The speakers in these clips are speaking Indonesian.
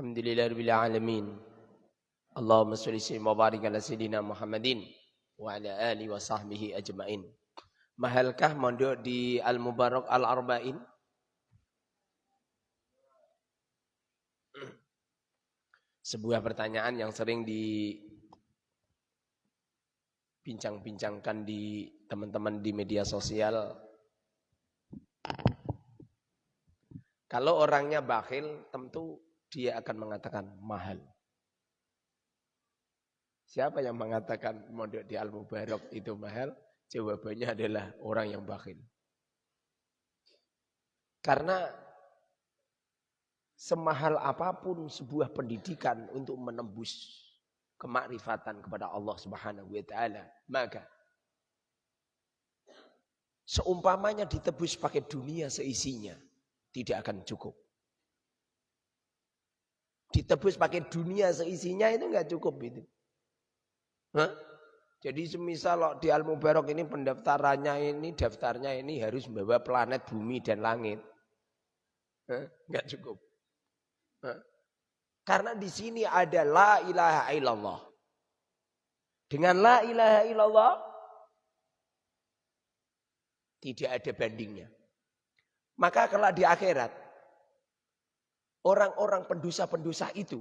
Alhamdulillahirabbil alamin. Allahumma shalli wa barik ala sayidina Muhammadin wa ala alihi wa sahbihi ajmain. Mahalkah mondok di Al Mubarak Al Arba'in? Sebuah pertanyaan yang sering dibincang-bincangkan di teman-teman di media sosial. Kalau orangnya bakhil, tentu dia akan mengatakan mahal. Siapa yang mengatakan mondok di Al-Mubarak itu mahal? Jawabannya adalah orang yang bakhil. Karena semahal apa pun sebuah pendidikan untuk menembus kemakrifatan kepada Allah Subhanahu wa taala, maka seumpamanya ditebus pakai dunia seisinya, tidak akan cukup. Ditebus pakai dunia seisinya itu enggak cukup itu. Hah? Jadi semisal di Al Mubarak ini pendaftarannya ini daftarnya ini harus membawa planet bumi dan langit. Enggak cukup. Hah? Karena di sini ada la ilaha illallah. Dengan la ilaha illallah tidak ada bandingnya. Maka kalau di akhirat orang-orang pendosa-pendosa itu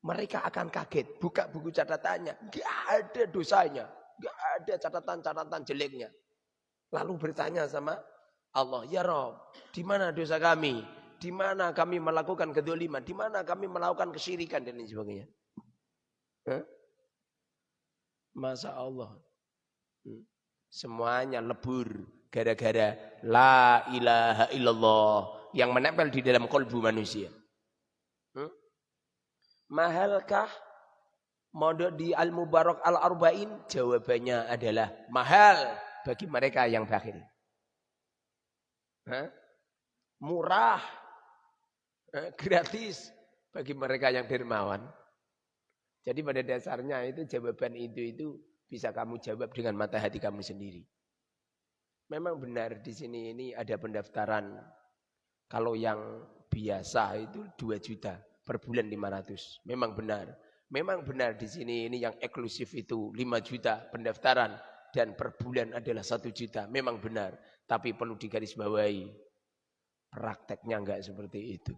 mereka akan kaget, buka buku catatannya, gak ada dosanya, gak ada catatan-catatan jeleknya. Lalu bertanya sama Allah, ya Rob, di mana dosa kami? Di mana kami melakukan kedoliman? Di mana kami melakukan kesyirikan dan lain sebagainya? Hah? Masa Allah. Hmm. Semuanya lebur gara-gara la ilaha illallah yang menempel di dalam kolbu manusia. Mahalkah mondok di Al-Mubarak Al-Arba'in? Jawabannya adalah mahal bagi mereka yang bakhil. Murah, Hah? gratis bagi mereka yang dermawan. Jadi pada dasarnya itu jawaban itu itu bisa kamu jawab dengan mata hati kamu sendiri. Memang benar di sini ini ada pendaftaran. Kalau yang biasa itu 2 juta per bulan 500. Memang benar. Memang benar di sini ini yang eksklusif itu 5 juta pendaftaran dan per bulan adalah 1 juta. Memang benar. Tapi perlu digarisbawahi. Prakteknya enggak seperti itu.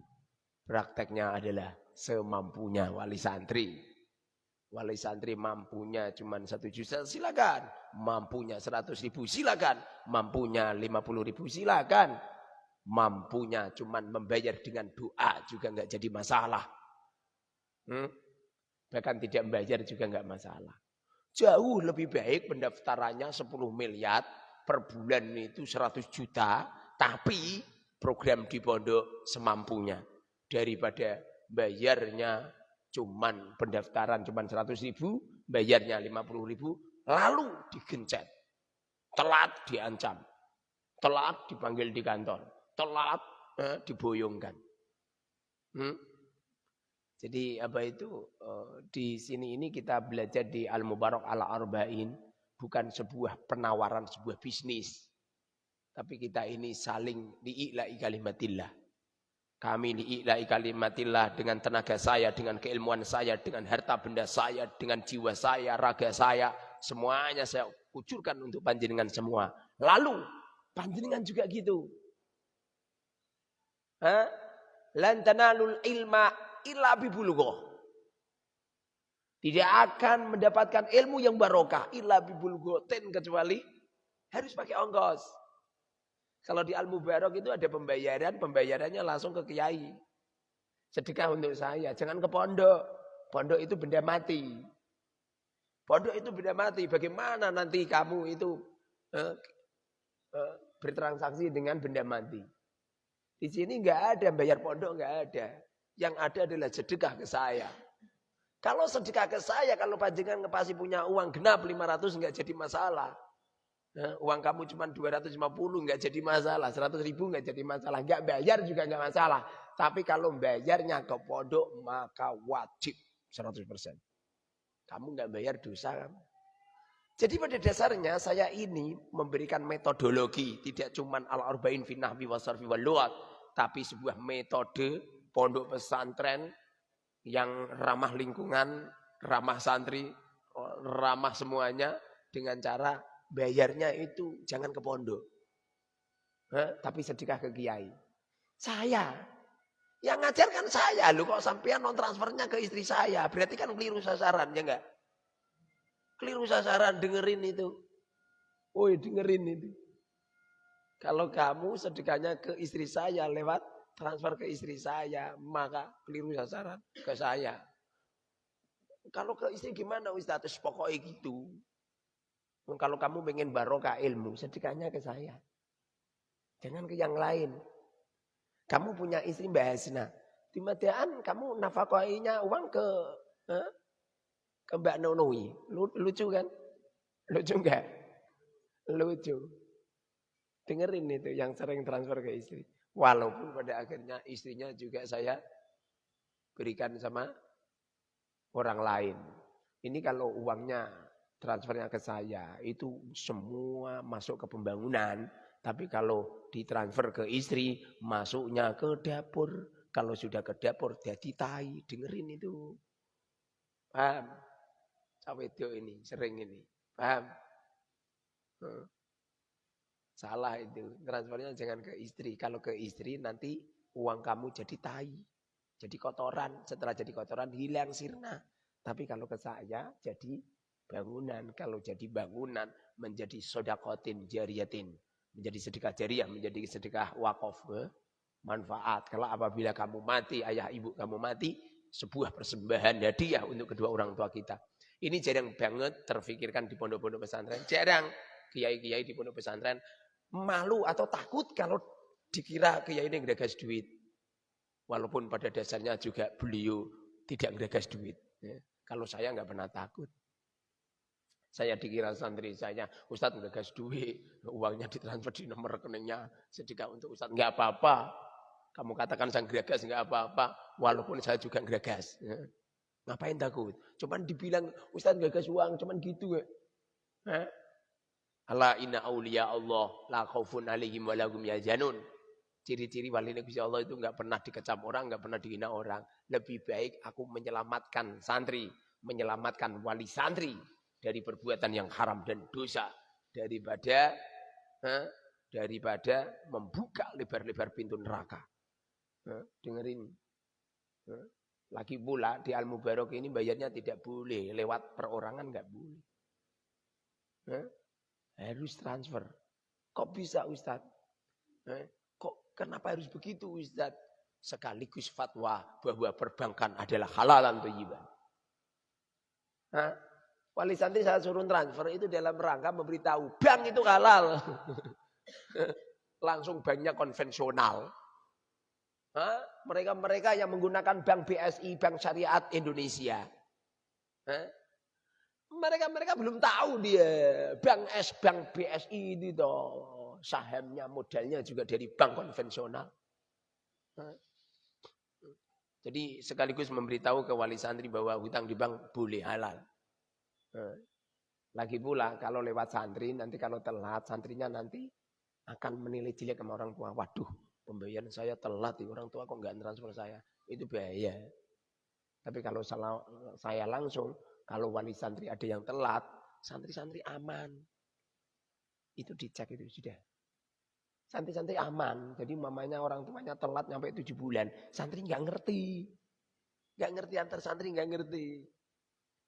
Prakteknya adalah semampunya wali santri. Wali santri mampunya cuma satu juta silakan. Mampunya seratus ribu silakan. Mampunya lima puluh ribu silakan mampunya cuman membayar dengan doa juga nggak jadi masalah. Hmm? Bahkan tidak membayar juga nggak masalah. Jauh lebih baik pendaftarannya 10 miliar per bulan itu 100 juta, tapi program di pondok semampunya daripada bayarnya cuman pendaftaran cuman 100 ribu, bayarnya 50 ribu, lalu digencet. Telat diancam. Telat dipanggil di kantor telat eh, diboyongkan. Hmm? Jadi apa itu uh, di sini ini kita belajar di Al Mubarak Al Arba'in bukan sebuah penawaran sebuah bisnis. Tapi kita ini saling diiklai kalimatillah. Kami diiklai kalimatillah dengan tenaga saya, dengan keilmuan saya, dengan harta benda saya, dengan jiwa saya, raga saya. Semuanya saya kucurkan untuk panjenengan semua. Lalu panjenengan juga gitu. Lan tanalul ilma illa bibulugho. Tidak akan mendapatkan ilmu yang barokah illa ten kecuali harus pakai ongkos. Kalau di Al-Mubarak itu ada pembayaran, pembayarannya langsung ke kiai. Sedekah untuk saya, jangan ke pondok. Pondok itu benda mati. Pondok itu benda mati. Bagaimana nanti kamu itu eh, eh, bertransaksi dengan benda mati? Di sini nggak ada bayar pondok nggak ada. Yang ada adalah sedekah ke saya. Kalau sedekah ke saya, kalau panjangan pasti punya uang genap 500 nggak jadi masalah. Nah, uang kamu cuma 250 nggak jadi masalah, 100 ribu nggak jadi masalah, nggak bayar juga nggak masalah. Tapi kalau bayarnya ke pondok maka wajib 100%. Kamu nggak bayar dosa kamu. Jadi pada dasarnya saya ini memberikan metodologi, tidak cuma al-arba'in fi nahwi wa sarfi wal tapi sebuah metode pondok pesantren yang ramah lingkungan, ramah santri, ramah semuanya dengan cara bayarnya itu jangan ke pondok. Hah? Tapi sedekah ke kiai. Saya. Yang ngajarkan saya. Lu kok sampean non transfernya ke istri saya. Berarti kan keliru sasaran, ya enggak? Keliru sasaran, dengerin itu. Woi, dengerin itu. Kalau kamu sedekahnya ke istri saya lewat transfer ke istri saya, maka keliru sasaran ke saya. Kalau ke istri gimana Ustaz? Pokoknya gitu. Kalau kamu pengen barokah ilmu, sedekahnya ke saya. Jangan ke yang lain. Kamu punya istri Mbak Hasna. Mediaan kamu nafkahnya uang ke eh, ke Mbak Nonoi. Lucu kan? Lucu enggak? Lucu. Dengerin itu yang sering transfer ke istri. Walaupun pada akhirnya istrinya juga saya berikan sama orang lain. Ini kalau uangnya transfernya ke saya, itu semua masuk ke pembangunan. Tapi kalau ditransfer ke istri, masuknya ke dapur. Kalau sudah ke dapur, jadi tai. Dengerin itu. Paham? Cawe ini, sering ini. Paham? Salah itu. Transfernya jangan ke istri. Kalau ke istri nanti uang kamu jadi tai. Jadi kotoran. Setelah jadi kotoran hilang sirna. Tapi kalau ke saya jadi bangunan. Kalau jadi bangunan menjadi sodakotin jariyatin. Menjadi sedekah jariah. Menjadi sedekah wakaf. Manfaat. Kalau apabila kamu mati, ayah ibu kamu mati. Sebuah persembahan hadiah untuk kedua orang tua kita. Ini jarang banget terfikirkan di pondok-pondok pesantren. Jarang kiai-kiai di pondok pesantren malu atau takut kalau dikira kiai ini ngegagas duit. Walaupun pada dasarnya juga beliau tidak ngegagas duit. Ya. Kalau saya nggak pernah takut. Saya dikira santri saya, Ustadz ngegagas duit, uangnya ditransfer di nomor rekeningnya, sedekah untuk Ustadz. Nggak apa-apa. Kamu katakan saya ngegagas nggak apa-apa, walaupun saya juga ngegagas. Ya. Ngapain takut? Cuman dibilang Ustadz ngegagas uang, cuman gitu. Ya. Ala inna awliya Allah la khaufun alaihim wa lahum yahzanun. Ciri-ciri wali Nabi Allah itu enggak pernah dikecam orang, enggak pernah dihina orang. Lebih baik aku menyelamatkan santri, menyelamatkan wali santri dari perbuatan yang haram dan dosa daripada eh, daripada membuka lebar-lebar pintu neraka. Eh, dengerin. Eh, lagi pula di Al Mubarak ini bayarnya tidak boleh lewat perorangan enggak boleh. Eh, harus transfer. Kok bisa Ustadz? Eh, kok kenapa harus begitu Ustadz? Sekaligus fatwa bahwa perbankan adalah halalan thayyiban. Hah? Wali santri saya suruh transfer itu dalam rangka memberitahu bank itu halal. Langsung banknya konvensional. Mereka-mereka yang menggunakan bank BSI, Bank Syariat Indonesia. Mereka-mereka belum tahu dia bank S, bank BSI itu toh sahamnya modalnya juga dari bank konvensional. Jadi sekaligus memberitahu ke wali santri bahwa hutang di bank boleh halal. Lagi pula kalau lewat santri nanti kalau telat santrinya nanti akan menilai jelek sama orang tua. Waduh pembayaran saya telat orang tua kok nggak transfer saya. Itu bahaya. Tapi kalau saya langsung kalau wali santri ada yang telat, santri-santri aman. Itu dicek itu sudah. Santri-santri aman. Jadi mamanya orang tuanya telat sampai tujuh bulan. Santri nggak ngerti. Nggak ngerti antar santri nggak ngerti.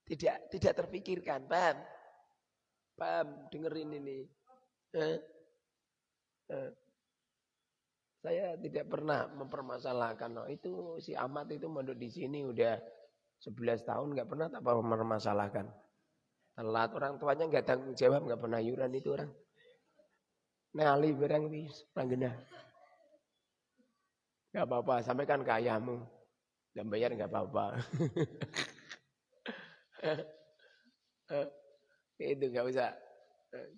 Tidak tidak terpikirkan. Paham? Paham? Dengerin ini. Eh? Eh. Saya tidak pernah mempermasalahkan. Oh, itu si Ahmad itu mondok di sini udah 11 tahun nggak pernah tak mempermasalahkan. Telat orang tuanya nggak tanggung jawab, nggak pernah yuran itu orang. Nali barang wis panggena. Nggak apa-apa, sampaikan ke ayahmu. Dan bayar nggak apa-apa. itu nggak usah.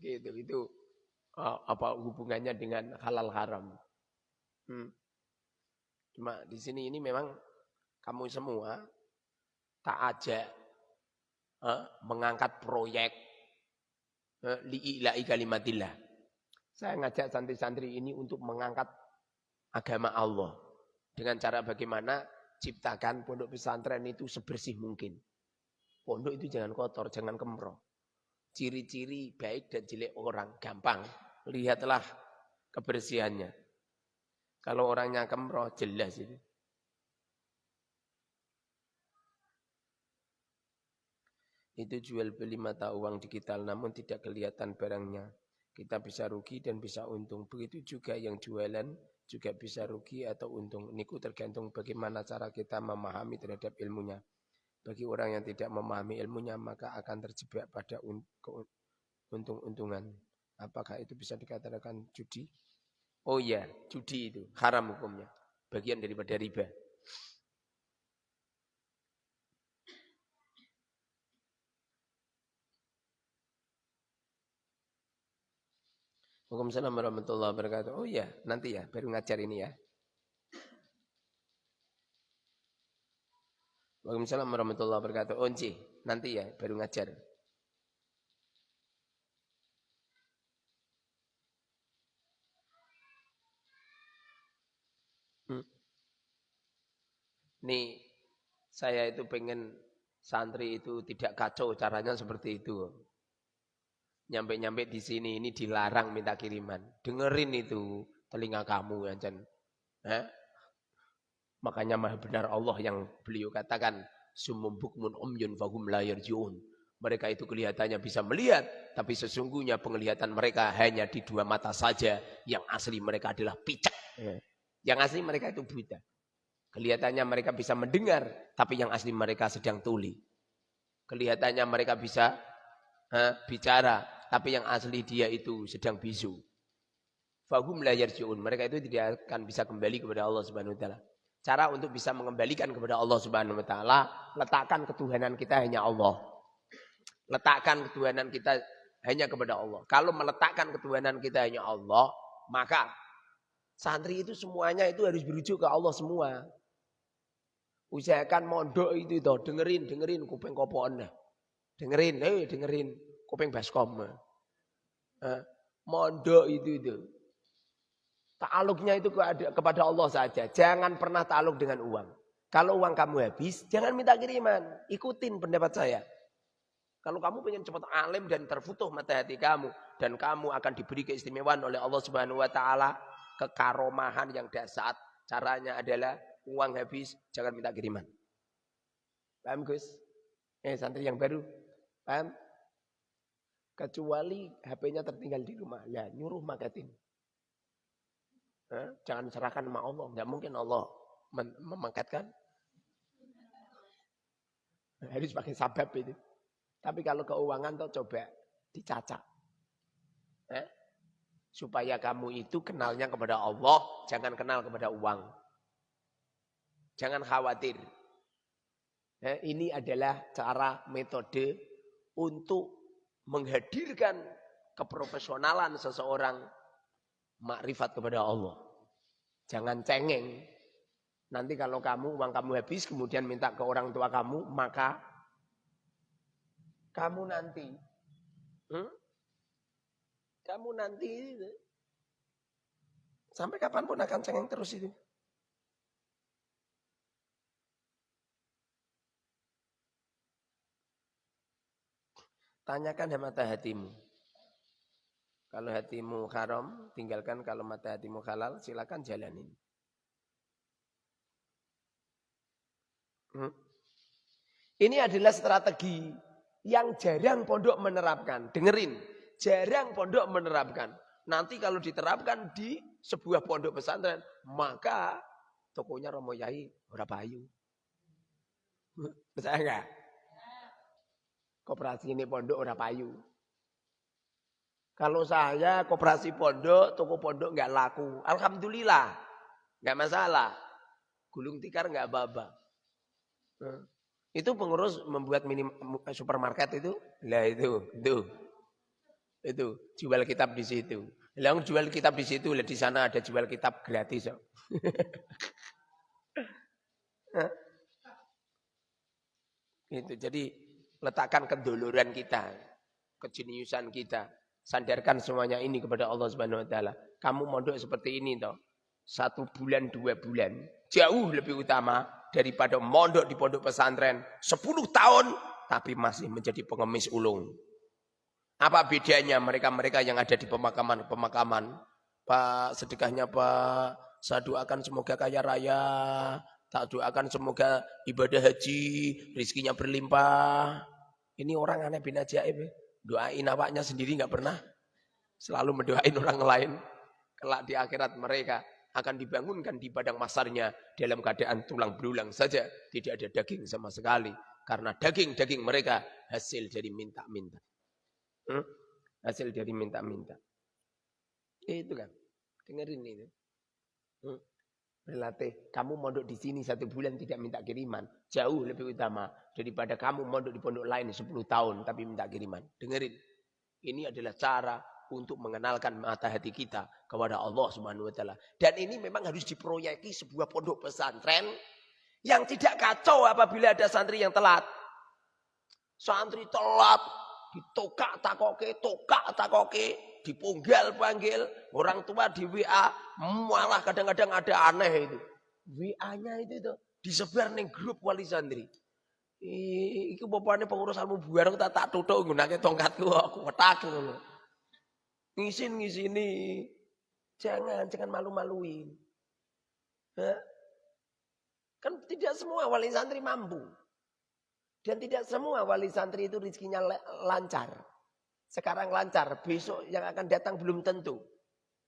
Gitu, itu oh, apa hubungannya dengan halal haram. Hmm. Cuma di sini ini memang kamu semua tak ajak eh, mengangkat proyek eh, li'ila'i kalimatillah. Saya ngajak santri-santri ini untuk mengangkat agama Allah. Dengan cara bagaimana ciptakan pondok pesantren itu sebersih mungkin. Pondok itu jangan kotor, jangan kemroh. Ciri-ciri baik dan jelek orang gampang. Lihatlah kebersihannya. Kalau orangnya kemroh jelas itu. Itu jual beli mata uang digital namun tidak kelihatan barangnya. Kita bisa rugi dan bisa untung. Begitu juga yang jualan juga bisa rugi atau untung. Niku tergantung bagaimana cara kita memahami terhadap ilmunya. Bagi orang yang tidak memahami ilmunya maka akan terjebak pada untung-untungan. Apakah itu bisa dikatakan judi? Oh iya, judi itu haram hukumnya. Bagian daripada riba. Waalaikumsalam warahmatullahi wabarakatuh. Oh iya, nanti ya, baru ngajar ini ya. Waalaikumsalam warahmatullahi wabarakatuh. Onci, oh, nanti ya, baru ngajar. Hmm. Nih, saya itu pengen santri itu tidak kacau caranya seperti itu nyampe-nyampe di sini ini dilarang minta kiriman. Dengerin itu telinga kamu ya. Eh? Makanya maha benar Allah yang beliau katakan sumum bukmun umyun fahum la yarjiun. Mereka itu kelihatannya bisa melihat, tapi sesungguhnya penglihatan mereka hanya di dua mata saja. Yang asli mereka adalah picak. Eh. Yang asli mereka itu buta. Kelihatannya mereka bisa mendengar, tapi yang asli mereka sedang tuli. Kelihatannya mereka bisa ha, bicara, tapi yang asli dia itu sedang bisu. Fahum la yarji'un. Mereka itu tidak akan bisa kembali kepada Allah Subhanahu wa taala. Cara untuk bisa mengembalikan kepada Allah Subhanahu wa taala, letakkan ketuhanan kita hanya Allah. Letakkan ketuhanan kita hanya kepada Allah. Kalau meletakkan ketuhanan kita hanya Allah, maka santri itu semuanya itu harus berujuk ke Allah semua. Usahakan mondok itu toh, dengerin, dengerin kuping kopon. Dengerin, eh dengerin kuping baskom. Eh, mondok itu itu. Ta'aluknya itu kepada Allah saja. Jangan pernah ta'aluk dengan uang. Kalau uang kamu habis, jangan minta kiriman. Ikutin pendapat saya. Kalau kamu ingin cepat alim dan terfutuh mata hati kamu. Dan kamu akan diberi keistimewaan oleh Allah subhanahu wa ta'ala. Kekaromahan yang dasar. Caranya adalah uang habis, jangan minta kiriman. Paham Gus? Eh santri yang baru. Paham? Kecuali HP-nya tertinggal di rumah. Ya, nyuruh makatin. Jangan serahkan sama Allah. Nggak mungkin Allah mem memangkatkan. Harus pakai sabab itu. Tapi kalau keuangan tuh coba dicacak. Eh? Supaya kamu itu kenalnya kepada Allah, jangan kenal kepada uang. Jangan khawatir. Eh, ini adalah cara metode untuk menghadirkan keprofesionalan seseorang makrifat kepada Allah. Jangan cengeng. Nanti kalau kamu uang kamu habis kemudian minta ke orang tua kamu, maka kamu nanti hmm? kamu nanti sampai kapan pun akan cengeng terus itu. Tanyakan mata hatimu. Kalau hatimu haram, tinggalkan. Kalau mata hatimu halal, silakan jalanin. Hmm? Ini adalah strategi yang jarang pondok menerapkan. Dengerin, jarang pondok menerapkan. Nanti kalau diterapkan di sebuah pondok pesantren, maka tokonya Romo Yai berapa ayu. Percaya enggak? Koperasi ini pondok ora payu. Kalau saya koperasi pondok, toko pondok nggak laku. Alhamdulillah. nggak masalah. Gulung tikar nggak baba. Itu pengurus membuat mini supermarket itu. Lah itu, itu. Itu jual kitab di situ. Yang jual kitab di situ, di sana ada jual kitab gratis. itu jadi letakkan keduluran kita, kejeniusan kita. Sandarkan semuanya ini kepada Allah Subhanahu wa taala. Kamu mondok seperti ini toh. satu bulan, dua bulan. Jauh lebih utama daripada mondok di pondok pesantren. Sepuluh tahun tapi masih menjadi pengemis ulung. Apa bedanya mereka-mereka yang ada di pemakaman-pemakaman? Pak, sedekahnya Pak, saya doakan semoga kaya raya. Tak doakan semoga ibadah haji, rizkinya berlimpah. Ini orang aneh bin ajaib. Ya. Doain awaknya sendiri nggak pernah. Selalu mendoain orang lain. Kelak di akhirat mereka akan dibangunkan di padang masarnya dalam keadaan tulang berulang saja. Tidak ada daging sama sekali. Karena daging-daging mereka hasil dari minta-minta. Hmm? Hasil dari minta-minta. Itu kan. Dengerin ini. Hmm? Berlatih. Kamu mondok di sini satu bulan tidak minta kiriman. Jauh lebih utama daripada kamu mondok di pondok lain 10 tahun tapi minta kiriman. Dengerin. Ini adalah cara untuk mengenalkan mata hati kita kepada Allah Subhanahu wa taala. Dan ini memang harus diproyeki sebuah pondok pesantren yang tidak kacau apabila ada santri yang telat. Santri telat ditokak takoke, tokak takoke, dipunggal panggil, orang tua di WA, malah kadang-kadang ada aneh itu. WA-nya itu itu disebar nih grup wali santri. Iki bapaknya pengurus almu buar tak tak tutuk nggunake tongkatku aku wetak ngono. Ngisin ngisini. Jangan, jangan malu-maluin. Kan tidak semua wali santri mampu. Dan tidak semua wali santri itu rizkinya lancar. Sekarang lancar, besok yang akan datang belum tentu.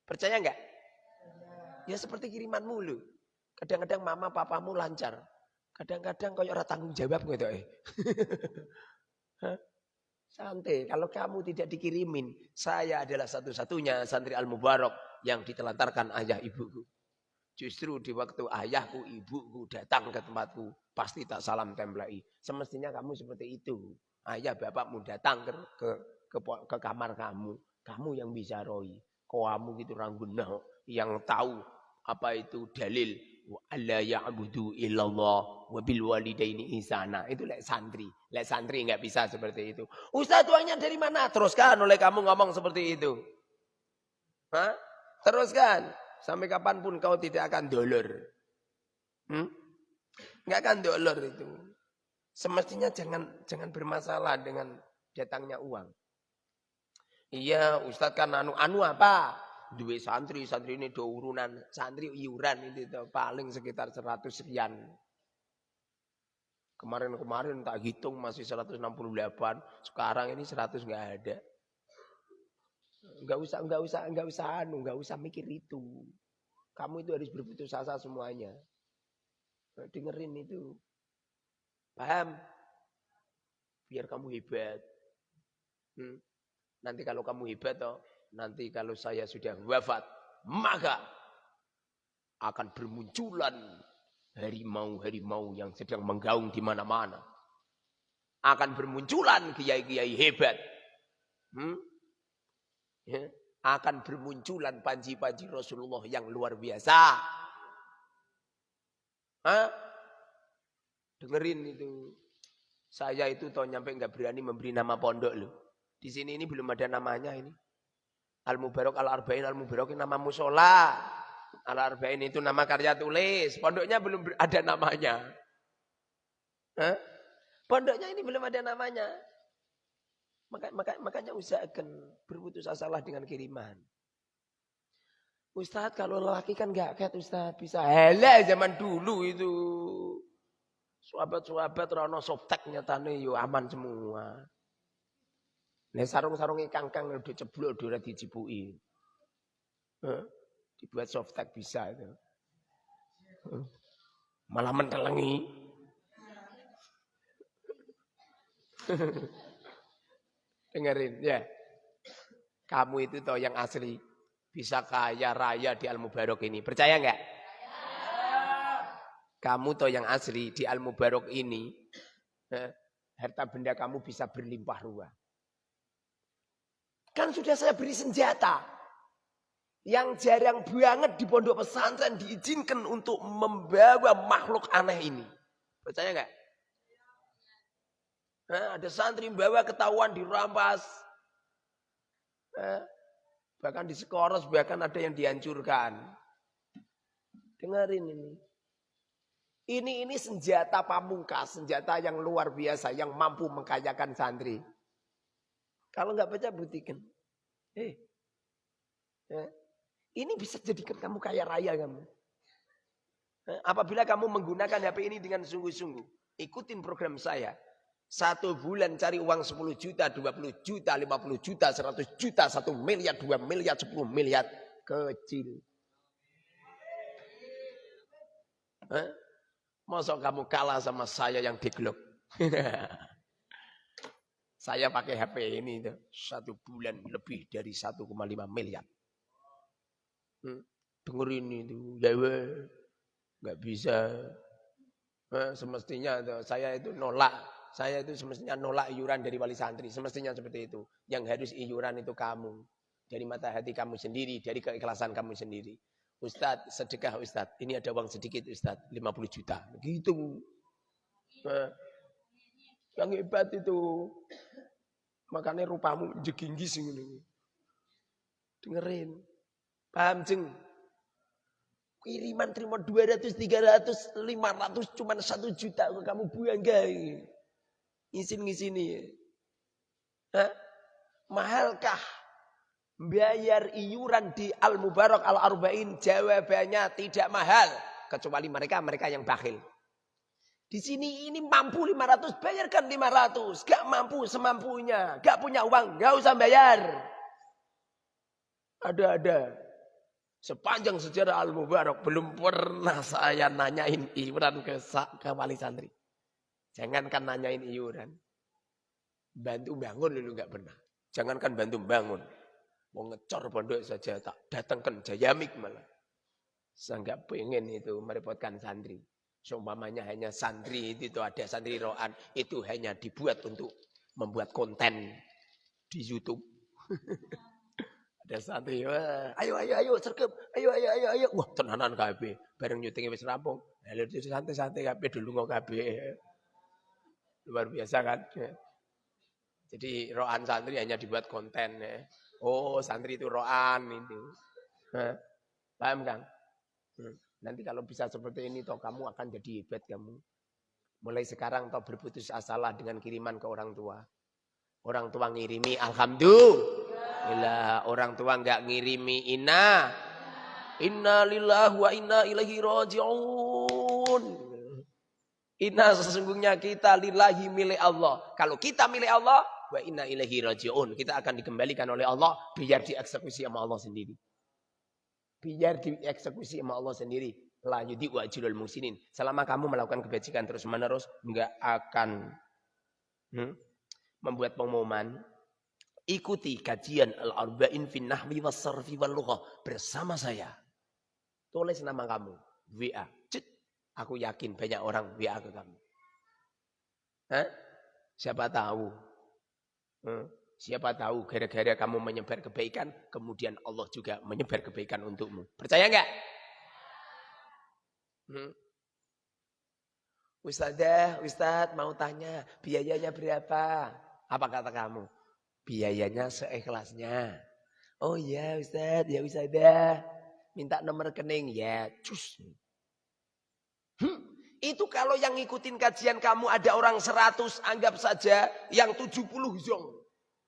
Percaya enggak? Ya seperti kiriman mulu. Kadang-kadang mama papamu lancar. Kadang-kadang kau orang tanggung jawab gitu eh. Santai, kalau kamu tidak dikirimin, saya adalah satu-satunya santri Al-Mubarak yang ditelantarkan ayah ibuku. Justru di waktu ayahku, ibuku datang ke tempatku, pasti tak salam templai. Semestinya kamu seperti itu. Ayah bapakmu datang ke, ke, ke, ke kamar kamu, kamu yang bisa roi. Kamu gitu rangguna yang tahu apa itu dalil alla ya'budu illallah wa bil walidaini ihsana. Itu lek santri. Lek santri nggak bisa seperti itu. Ustaz uangnya dari mana? Teruskan oleh kamu ngomong seperti itu. Hah? Teruskan. Sampai kapan pun kau tidak akan dolor. Hmm? Nggak akan dolor itu. Semestinya jangan jangan bermasalah dengan datangnya uang. Iya, Ustadz kan anu anu apa? duwe santri, santri ini do urunan, santri iuran itu paling sekitar 100 sekian. Kemarin-kemarin tak hitung masih 168, sekarang ini 100 nggak ada. Nggak usah, nggak usah, nggak usah anu, nggak usah mikir itu. Kamu itu harus berputus asa semuanya. Dengerin itu. Paham? Biar kamu hebat. Hmm. Nanti kalau kamu hebat toh, nanti kalau saya sudah wafat, maka akan bermunculan harimau-harimau yang sedang menggaung di mana-mana. Akan bermunculan kiai-kiai hebat. Hmm? Ya. Akan bermunculan panji-panji Rasulullah yang luar biasa. Hah? Dengerin itu. Saya itu tahu nyampe nggak berani memberi nama pondok loh. Di sini ini belum ada namanya ini. Al-Mubarak Al-Arba'in Al-Mubarak nama musola. Al-Arba'in itu nama karya tulis. Pondoknya belum ada namanya. Hah? Pondoknya ini belum ada namanya. Maka, maka, makanya usahakan berputus asalah dengan kiriman. Ustadz kalau lelaki kan gak kayak Ustadz bisa. Hele zaman dulu itu. Sahabat-sahabat rano softtek nyatane yo aman semua. Nah sarung-sarungnya kangkang udah ceblok udah dicipuki. Huh? Dibuat soft tag bisa itu. Huh? Malah mentelengi. Dengerin ya. Kamu itu toh yang asli bisa kaya raya di Al Mubarok ini. Percaya nggak? Kamu toh yang asli di Al Mubarok ini. harta benda kamu bisa berlimpah ruah. Kan sudah saya beri senjata. Yang jarang banget di pondok pesantren diizinkan untuk membawa makhluk aneh ini. Percaya nggak? Nah, ada santri membawa ketahuan dirampas. Nah, bahkan di sekoros bahkan ada yang dihancurkan. Dengerin ini. Ini ini senjata pamungkas, senjata yang luar biasa yang mampu mengkayakan santri. Kalau nggak baca buktikan. Eh, ya. ini bisa jadikan kamu kaya raya kamu. Eh, apabila kamu menggunakan HP ini dengan sungguh-sungguh, ikutin program saya. Satu bulan cari uang 10 juta, 20 juta, 50 juta, 100 juta, 1 miliar, 2 miliar, 10 miliar. Kecil. Eh? Masa kamu kalah sama saya yang diglok? saya pakai HP ini satu bulan lebih dari 1,5 miliar. Hmm, dengerin itu, ya nggak bisa. Eh, semestinya saya itu nolak, saya itu semestinya nolak iuran dari wali santri, semestinya seperti itu. Yang harus iuran itu kamu, dari mata hati kamu sendiri, dari keikhlasan kamu sendiri. Ustadz, sedekah Ustadz. Ini ada uang sedikit Ustadz, 50 juta. Gitu. Nah, yang hebat itu. Makanya rupamu jeginggis ini. Dengerin. Paham jeng? Kiriman terima 200, 300, 500 cuma 1 juta. Kamu buang gak? Ngisin-ngisin ya. Hah? Mahalkah Bayar iuran di Al-Mubarak Al-Arba'in jawabannya tidak mahal. Kecuali mereka, mereka yang bakhil. Di sini ini mampu 500, bayarkan 500. Gak mampu semampunya. Gak punya uang, gak usah bayar. Ada-ada. Sepanjang sejarah Al-Mubarak belum pernah saya nanyain iuran ke, ke wali santri. Jangankan nanyain iuran. Bantu bangun dulu gak pernah. Jangankan bantu bangun. Mau ngecor pondok saja tak datangkan jayamik malah. Saya nggak pengen itu merepotkan santri. Seumpamanya hanya santri itu, ada santri rohan itu hanya dibuat untuk membuat konten di YouTube. ada santri, Wah, ayo ayo ayo sergap, ayo ayo ayo ayo. Wah tenanan KB, bareng nyuting wis rampung. Lalu santai-santai KB dulu nggak KB. Luar biasa kan. Jadi rohan santri hanya dibuat konten ya. Oh, santri itu roan itu. Paham kan? Nanti kalau bisa seperti ini toh kamu akan jadi hebat kamu. Mulai sekarang toh berputus asalah dengan kiriman ke orang tua. Orang tua ngirimi alhamdulillah. Orang tua enggak ngirimi inna. Inna lillahi wa inna ilaihi raji'un. Inna sesungguhnya kita lillahi milik Allah. Kalau kita milik Allah, wa inna ilahi raji'un. Kita akan dikembalikan oleh Allah biar dieksekusi sama Allah sendiri. Biar dieksekusi sama Allah sendiri. La yudi wa ajrul musinin. Selama kamu melakukan kebajikan terus menerus, enggak akan hmm, membuat pengumuman. Ikuti kajian al-arba'in fin nahwi was sarfi lughah bersama saya. Tulis nama kamu. WA. Cik. Aku yakin banyak orang WA ke kamu. Hah? Siapa tahu Hmm. Siapa tahu gara-gara kamu menyebar kebaikan, kemudian Allah juga menyebar kebaikan untukmu. Percaya enggak? Hmm. Ustazah, Ustadz mau tanya, biayanya berapa? Apa kata kamu? Biayanya seikhlasnya. Oh iya Ustadz, ya Ustazah. Minta nomor rekening, ya cus. Hmm. Itu kalau yang ngikutin kajian kamu ada orang 100, anggap saja yang 70 zong.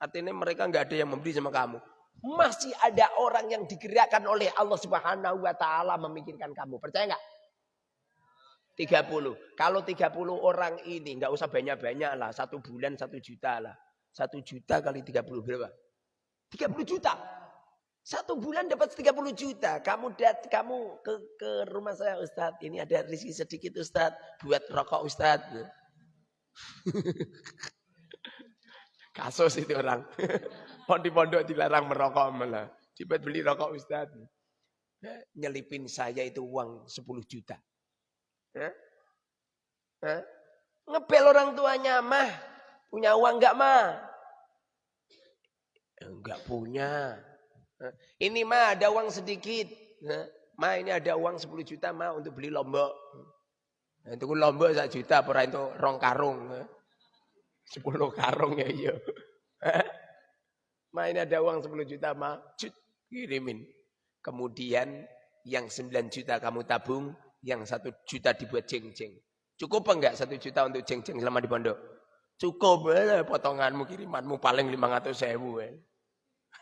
Artinya mereka nggak ada yang memberi sama kamu. Masih ada orang yang digerakkan oleh Allah Subhanahu wa taala memikirkan kamu. Percaya nggak? 30. Kalau 30 orang ini nggak usah banyak-banyak lah. Satu bulan satu juta lah. Satu juta kali 30 berapa? 30 juta. Satu bulan dapat 30 juta. Kamu dat, kamu ke, ke rumah saya Ustadz. Ini ada rezeki sedikit Ustadz. Buat rokok Ustadz. Kasus itu orang. Pondok-pondok dilarang merokok malah. Tiba beli rokok Ustadz. Nyelipin saya itu uang 10 juta. Hah? Hah? Ngebel orang tuanya mah. Punya uang enggak mah? Enggak punya. Ini mah ada uang sedikit. Ma ini ada uang 10 juta ma untuk beli lombok. Itu lombok 1 juta pura itu rong karung. 10 karung ya iya. Ma ini ada uang 10 juta ma cut kirimin. Kemudian yang 9 juta kamu tabung, yang 1 juta dibuat jeng-jeng. Cukup enggak 1 juta untuk jeng-jeng selama di pondok? Cukup, eh, potonganmu, kirimanmu paling 500 sewu. Eh.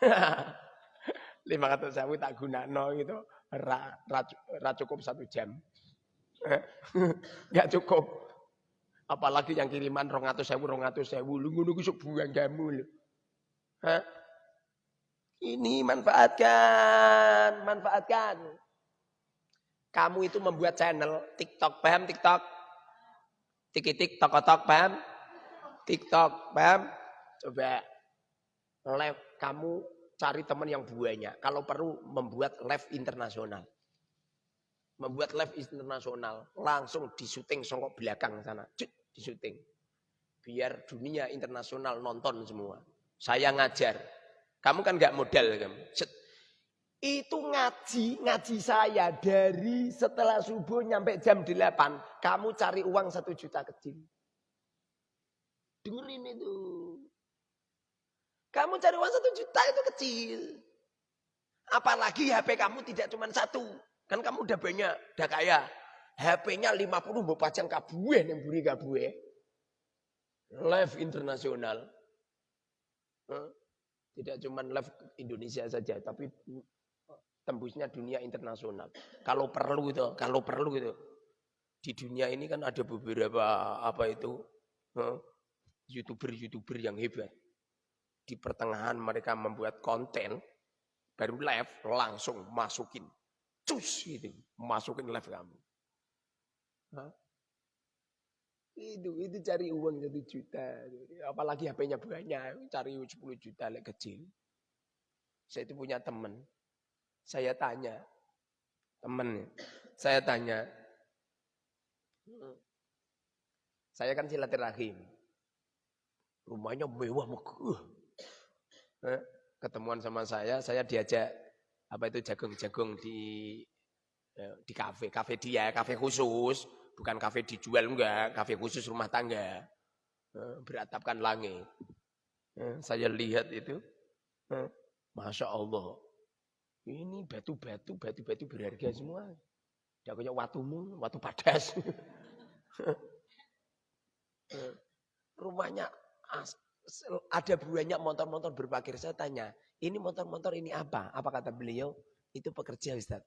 500 sewu tak guna no gitu. Ra, ra, cukup satu jam. Enggak cukup. Apalagi yang kiriman rongatus sewu, rongatus sewu. Lu ngono ku buang kamu? Ini manfaatkan, manfaatkan. Kamu itu membuat channel TikTok, paham TikTok? Tik-tik, tok-tok, paham? TikTok, paham? Coba live kamu cari teman yang banyak. Kalau perlu membuat live internasional. Membuat live internasional. Langsung disuting songkok belakang sana. Cuk, disuting. Biar dunia internasional nonton semua. Saya ngajar. Kamu kan nggak modal. Itu ngaji, ngaji saya dari setelah subuh nyampe jam 8. Kamu cari uang satu juta kecil. Dengerin itu. Kamu cari uang satu juta itu kecil. Apalagi HP kamu tidak cuma satu. Kan kamu udah banyak, udah kaya. HP-nya 50 mau pajang kabue yang buri kabue. Live internasional. Tidak cuma live Indonesia saja, tapi tembusnya dunia internasional. Kalau perlu itu, kalau perlu itu. Di dunia ini kan ada beberapa apa itu youtuber-youtuber yang hebat. Di pertengahan mereka membuat konten, baru live langsung masukin, cus gitu, masukin live kamu. Hah? Itu, itu cari uang satu juta. Apalagi HP-nya banyak, cari 10 juta lek kecil. Saya itu punya teman. Saya tanya, temen, saya tanya, saya kan silaturahim. Rumahnya mewah megah. Eh, ketemuan sama saya, saya diajak apa itu jagung-jagung di eh, di kafe, kafe dia, kafe khusus. Bukan kafe dijual enggak, kafe khusus rumah tangga. Eh, beratapkan langit. Eh, saya lihat itu, eh, Masya Allah. Ini batu-batu, batu-batu berharga semua. Tidak punya watumu, watu padas. Rumahnya ada banyak motor-motor berpakir. Saya tanya, ini motor-motor ini apa? Apa kata beliau? Itu pekerja Ustaz.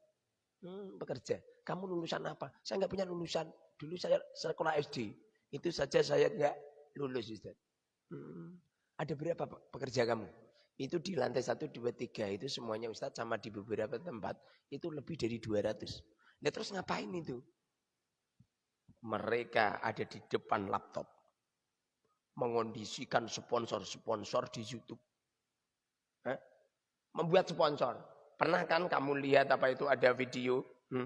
Hmm, pekerja. Kamu lulusan apa? Saya nggak punya lulusan. Dulu saya sekolah SD. Itu saja saya nggak lulus Ustaz. Hmm. Ada berapa pekerja kamu? Itu di lantai 1, 2, 3 itu semuanya Ustaz sama di beberapa tempat itu lebih dari 200. Nah terus ngapain itu? Mereka ada di depan laptop. Mengondisikan sponsor-sponsor di Youtube. Hah? Membuat sponsor. Pernah kan kamu lihat apa itu ada video? Hmm?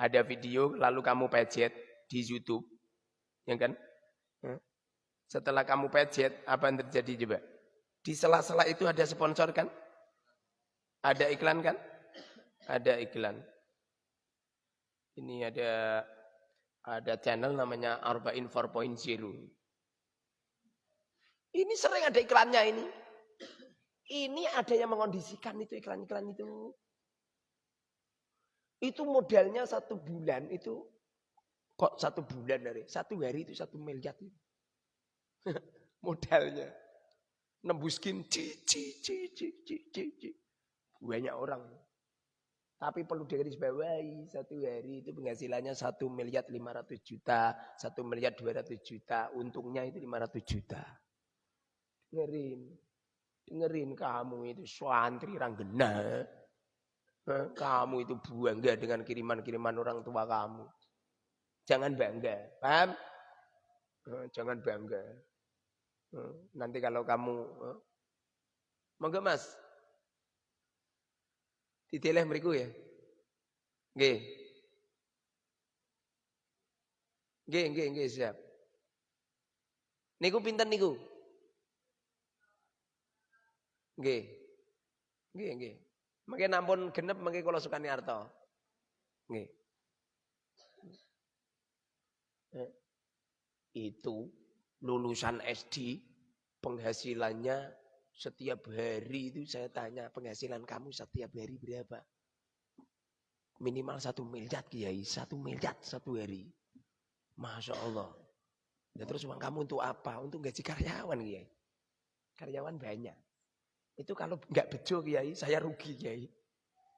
Ada video lalu kamu pejet di YouTube. Ya kan? Setelah kamu pejet, apa yang terjadi coba? Di sela-sela itu ada sponsor kan? Ada iklan kan? Ada iklan. Ini ada ada channel namanya Arba'in 4.0. Ini sering ada iklannya ini. Ini ada yang mengondisikan itu iklan-iklan itu. Itu modelnya satu bulan itu Kok satu bulan dari satu hari itu satu miliar itu. Modalnya. Nembuskin cici, cici, cici, cici. Banyak orang. Tapi perlu digarisbawahi satu hari itu penghasilannya satu miliar lima ratus juta, satu miliar dua ratus juta, untungnya itu lima ratus juta. Dengerin, dengerin kamu itu suantri ranggena. Kamu itu bangga dengan kiriman-kiriman orang tua kamu. Jangan bangga. Paham? Jangan bangga. Nanti kalau kamu Monggo Mas. Diteleh mriku ya. Nggih. Nggih, nggih, nggih, siap. Niku pinten niku? Nggih. Nggih, nggih. Mengke nampun genep mengke kula sukani arta. Nggih. Itu lulusan SD penghasilannya setiap hari itu saya tanya penghasilan kamu setiap hari berapa? Minimal satu miliar kiai, satu miliar satu hari. Masya Allah. Ya terus uang kamu untuk apa? Untuk gaji karyawan kiai. Karyawan banyak. Itu kalau nggak bejo kiai, saya rugi kiai.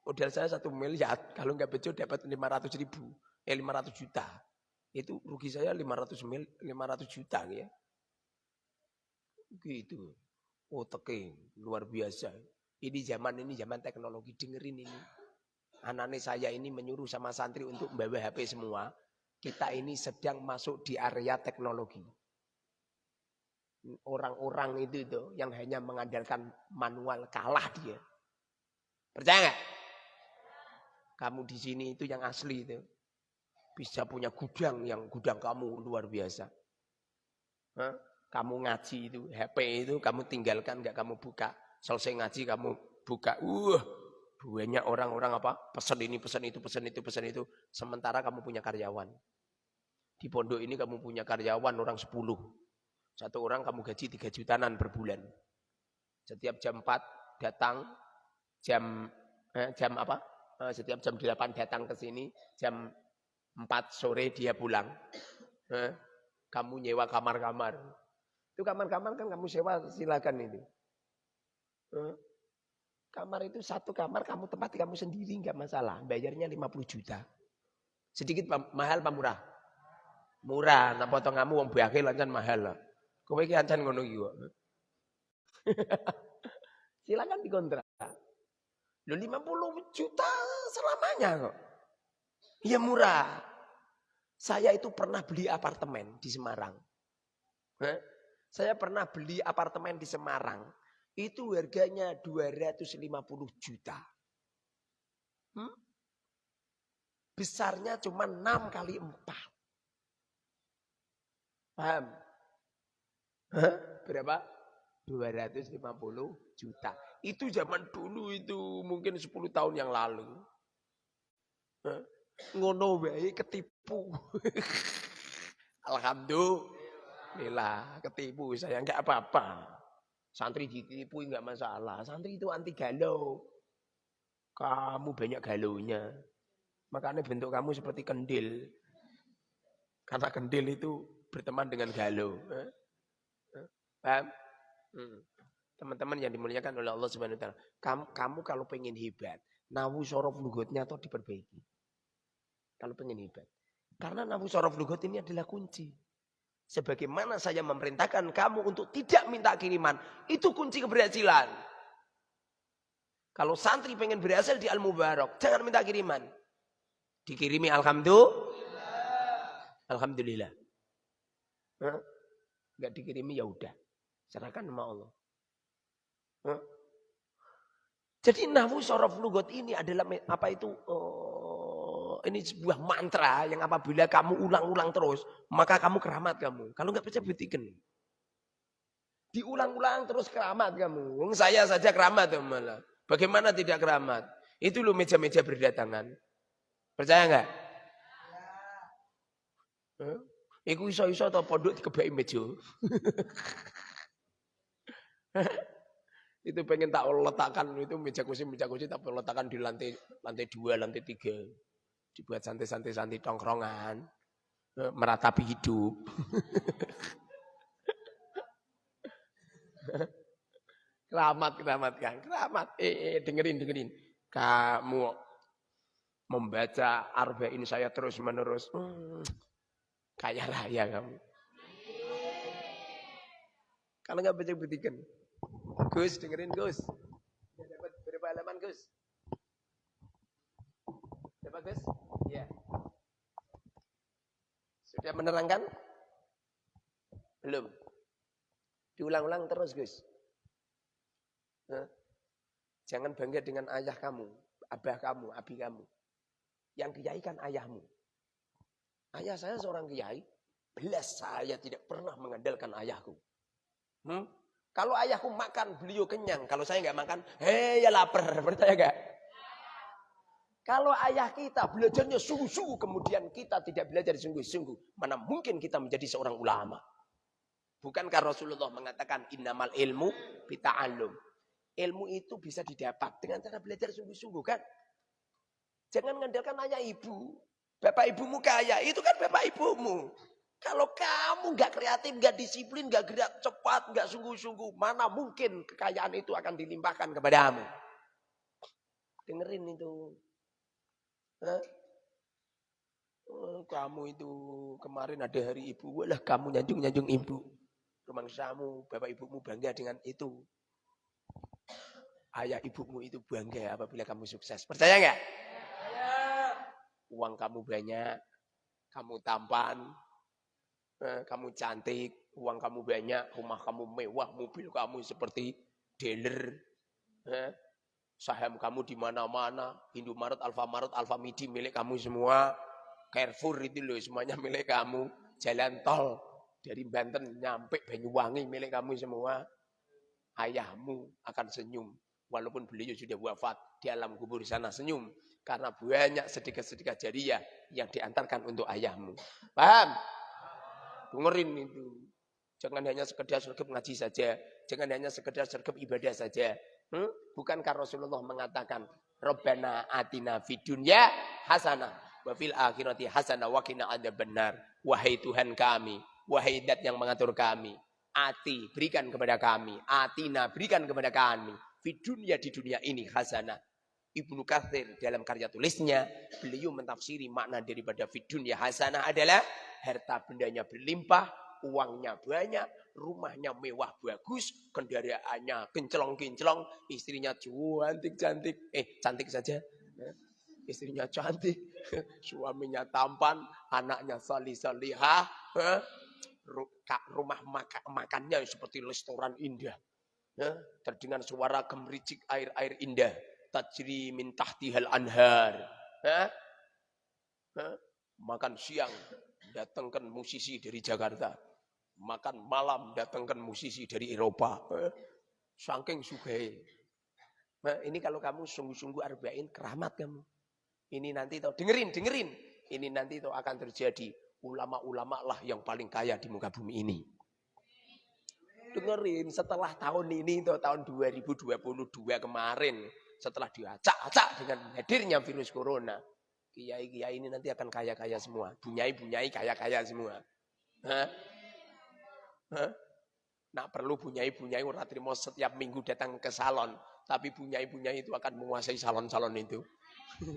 Modal saya satu miliar, kalau nggak bejo dapat 500 ribu, eh 500 juta. Itu rugi saya 500 mil, 500 juta ya. Gitu. Oh luar biasa. Ini zaman ini zaman teknologi, dengerin ini anak saya ini menyuruh sama santri untuk membawa HP semua, kita ini sedang masuk di area teknologi. Orang-orang itu itu yang hanya mengandalkan manual kalah dia. Percaya nggak? Kamu di sini itu yang asli itu. Bisa punya gudang yang gudang kamu luar biasa. Hah? Kamu ngaji itu, HP itu kamu tinggalkan nggak kamu buka. Selesai ngaji kamu buka. Uh, banyak orang-orang apa? Pesan ini, pesan itu, pesan itu, pesan itu. Sementara kamu punya karyawan. Di pondok ini kamu punya karyawan orang 10. Satu orang kamu gaji 3 jutaan per bulan. Setiap jam 4 datang, jam eh, jam apa? Eh, setiap jam 8 datang ke sini, jam 4 sore dia pulang. Eh, kamu nyewa kamar-kamar. Itu kamar-kamar kan kamu sewa silakan itu. Eh, Kamar itu satu kamar kamu tempati kamu sendiri nggak masalah. Bayarnya 50 juta. Sedikit mahal apa murah? Murah. Nah potong kamu wong bakil lancan mahal lah. Kowe iki ancan ngono kok. Silakan dikontrak. Lo 50 juta selamanya kok. Iya murah. Saya itu pernah beli apartemen di Semarang. Saya pernah beli apartemen di Semarang itu harganya 250 juta. Hmm? Besarnya cuma 6 kali 4. Paham? Hah? Berapa? 250 juta. Itu zaman dulu itu mungkin 10 tahun yang lalu. Hah? Ngono wae ketipu. Alhamdulillah ketipu saya enggak apa-apa. Santri ditipu enggak masalah. Santri itu anti galau. Kamu banyak galaunya. Makanya bentuk kamu seperti kendil. Karena kendil itu berteman dengan galau. Eh? Eh? Hmm. Teman-teman yang dimuliakan oleh Allah Subhanahu wa taala. Kamu, kamu kalau pengen hebat, nawu sorof lugutnya atau diperbaiki. Kalau pengen hebat. Karena nawu sorof lugut ini adalah kunci. Sebagaimana saya memerintahkan kamu untuk tidak minta kiriman. Itu kunci keberhasilan. Kalau santri pengen berhasil di Al-Mubarak. Jangan minta kiriman. Dikirimi Alhamdulillah. Alhamdulillah. Hah? Gak dikirimi ya udah. Serahkan sama Allah. Hah? Jadi nahwu sorof lugot ini adalah apa itu? Oh, ini sebuah mantra yang apabila kamu ulang-ulang terus, maka kamu keramat kamu. Kalau nggak percaya buktikan. Diulang-ulang terus keramat kamu. Saya saja keramat ya malah. Bagaimana tidak keramat? Itu loh meja-meja berdatangan. Percaya nggak? Huh? Iku iso-iso atau pondok dikebaki meja. itu pengen tak letakkan itu meja kursi meja kursi tak letakkan di lantai lantai dua lantai tiga dibuat santai-santai santai tongkrongan, eh, meratapi hidup. keramat, keramat kan, keramat. Eh, eh, dengerin, dengerin. Kamu membaca arba ini saya terus menerus, hmm, kaya raya kamu. Kalau nggak baca buktikan. Gus, dengerin Gus. Dapat berapa halaman Gus? Dapat Gus? Ya. Sudah menerangkan? Belum. Diulang-ulang terus, Gus. Nah, jangan bangga dengan ayah kamu, abah kamu, abi kamu. Yang kiai kan ayahmu. Ayah saya seorang kiai, belas saya tidak pernah mengandalkan ayahku. Hmm? Kalau ayahku makan, beliau kenyang. Kalau saya nggak makan, hei ya lapar. Percaya gak? Kalau ayah kita belajarnya sungguh-sungguh, kemudian kita tidak belajar sungguh-sungguh, mana mungkin kita menjadi seorang ulama? Bukankah Rasulullah mengatakan innamal ilmu bita'allum. Ilmu itu bisa didapat dengan cara belajar sungguh-sungguh kan? Jangan mengandalkan ayah ibu. Bapak ibumu kaya, itu kan bapak ibumu. Kalau kamu nggak kreatif, nggak disiplin, nggak gerak cepat, nggak sungguh-sungguh, mana mungkin kekayaan itu akan dilimpahkan kepadamu? Dengerin itu. Oh, kamu itu kemarin ada hari ibu, walah kamu nyanjung-nyanjung ibu. Rumangsamu, bapak ibumu bangga dengan itu. Ayah ibumu itu bangga apabila kamu sukses. Percaya nggak? Uang kamu banyak, kamu tampan, kamu cantik, uang kamu banyak, rumah kamu mewah, mobil kamu seperti dealer. Saham kamu di mana-mana, Indomaret, Alfamaret, Alfamidi milik kamu semua. Carrefour itu loh semuanya milik kamu. Jalan tol dari Banten nyampe Banyuwangi milik kamu semua. Ayahmu akan senyum. Walaupun beliau sudah wafat di alam kubur sana senyum. Karena banyak sedekah-sedekah jariah yang diantarkan untuk ayahmu. Paham? Dengerin itu. Jangan hanya sekedar sergap ngaji saja. Jangan hanya sekedar sergap ibadah saja. Hmm? Bukankah Rasulullah mengatakan, Rabbana atina fid dunya hasanah wa fil akhirati hasanah wa qina benar. Wahai Tuhan kami, wahai Dat yang mengatur kami, ati berikan kepada kami, atina berikan kepada kami, di dunia di dunia ini hasanah. Ibnu Kathir dalam karya tulisnya, beliau mentafsiri makna daripada fidunya hasanah adalah harta bendanya berlimpah, uangnya banyak, rumahnya mewah bagus, kendaraannya kinclong-kinclong, istrinya cantik-cantik, eh cantik saja, istrinya cantik, suaminya tampan, anaknya salih-salihah, rumah makan, makannya seperti restoran indah. Terdengar suara gemericik air-air indah. Tajri min tahtihal anhar. Makan siang, datangkan musisi dari Jakarta. Makan malam, datangkan musisi dari Eropa. Ya, saking sugai. Nah, ini kalau kamu sungguh-sungguh arba'in, keramat kamu. Ini nanti tau dengerin, dengerin. Ini nanti tau akan terjadi. Ulama-ulama lah yang paling kaya di muka bumi ini. Dengerin setelah tahun ini tuh tahun 2022 kemarin setelah diacak-acak dengan hadirnya virus corona. Kiai-kiai ini nanti akan kaya-kaya semua. Bunyai-bunyai kaya-kaya semua. Hah? Nah perlu bunyai-bunyai orang terima setiap minggu datang ke salon. Tapi bunyai-bunyai itu akan menguasai salon-salon itu.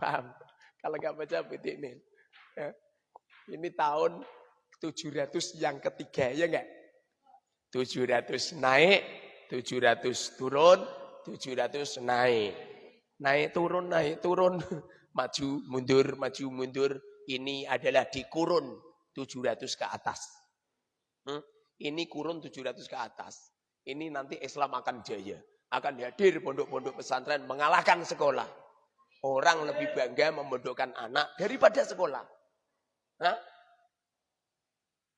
Paham? Kalau nggak baca buku ini. Ya. Ini tahun 700 yang ketiga, ya enggak? 700 naik, 700 turun, 700 naik. Naik turun, naik turun. Maju, mundur, maju, mundur. Ini adalah di kurun 700 ke atas. Hmm? Ini kurun 700 ke atas. Ini nanti Islam akan jaya akan hadir pondok-pondok pesantren mengalahkan sekolah. Orang lebih bangga memondokkan anak daripada sekolah. Hah?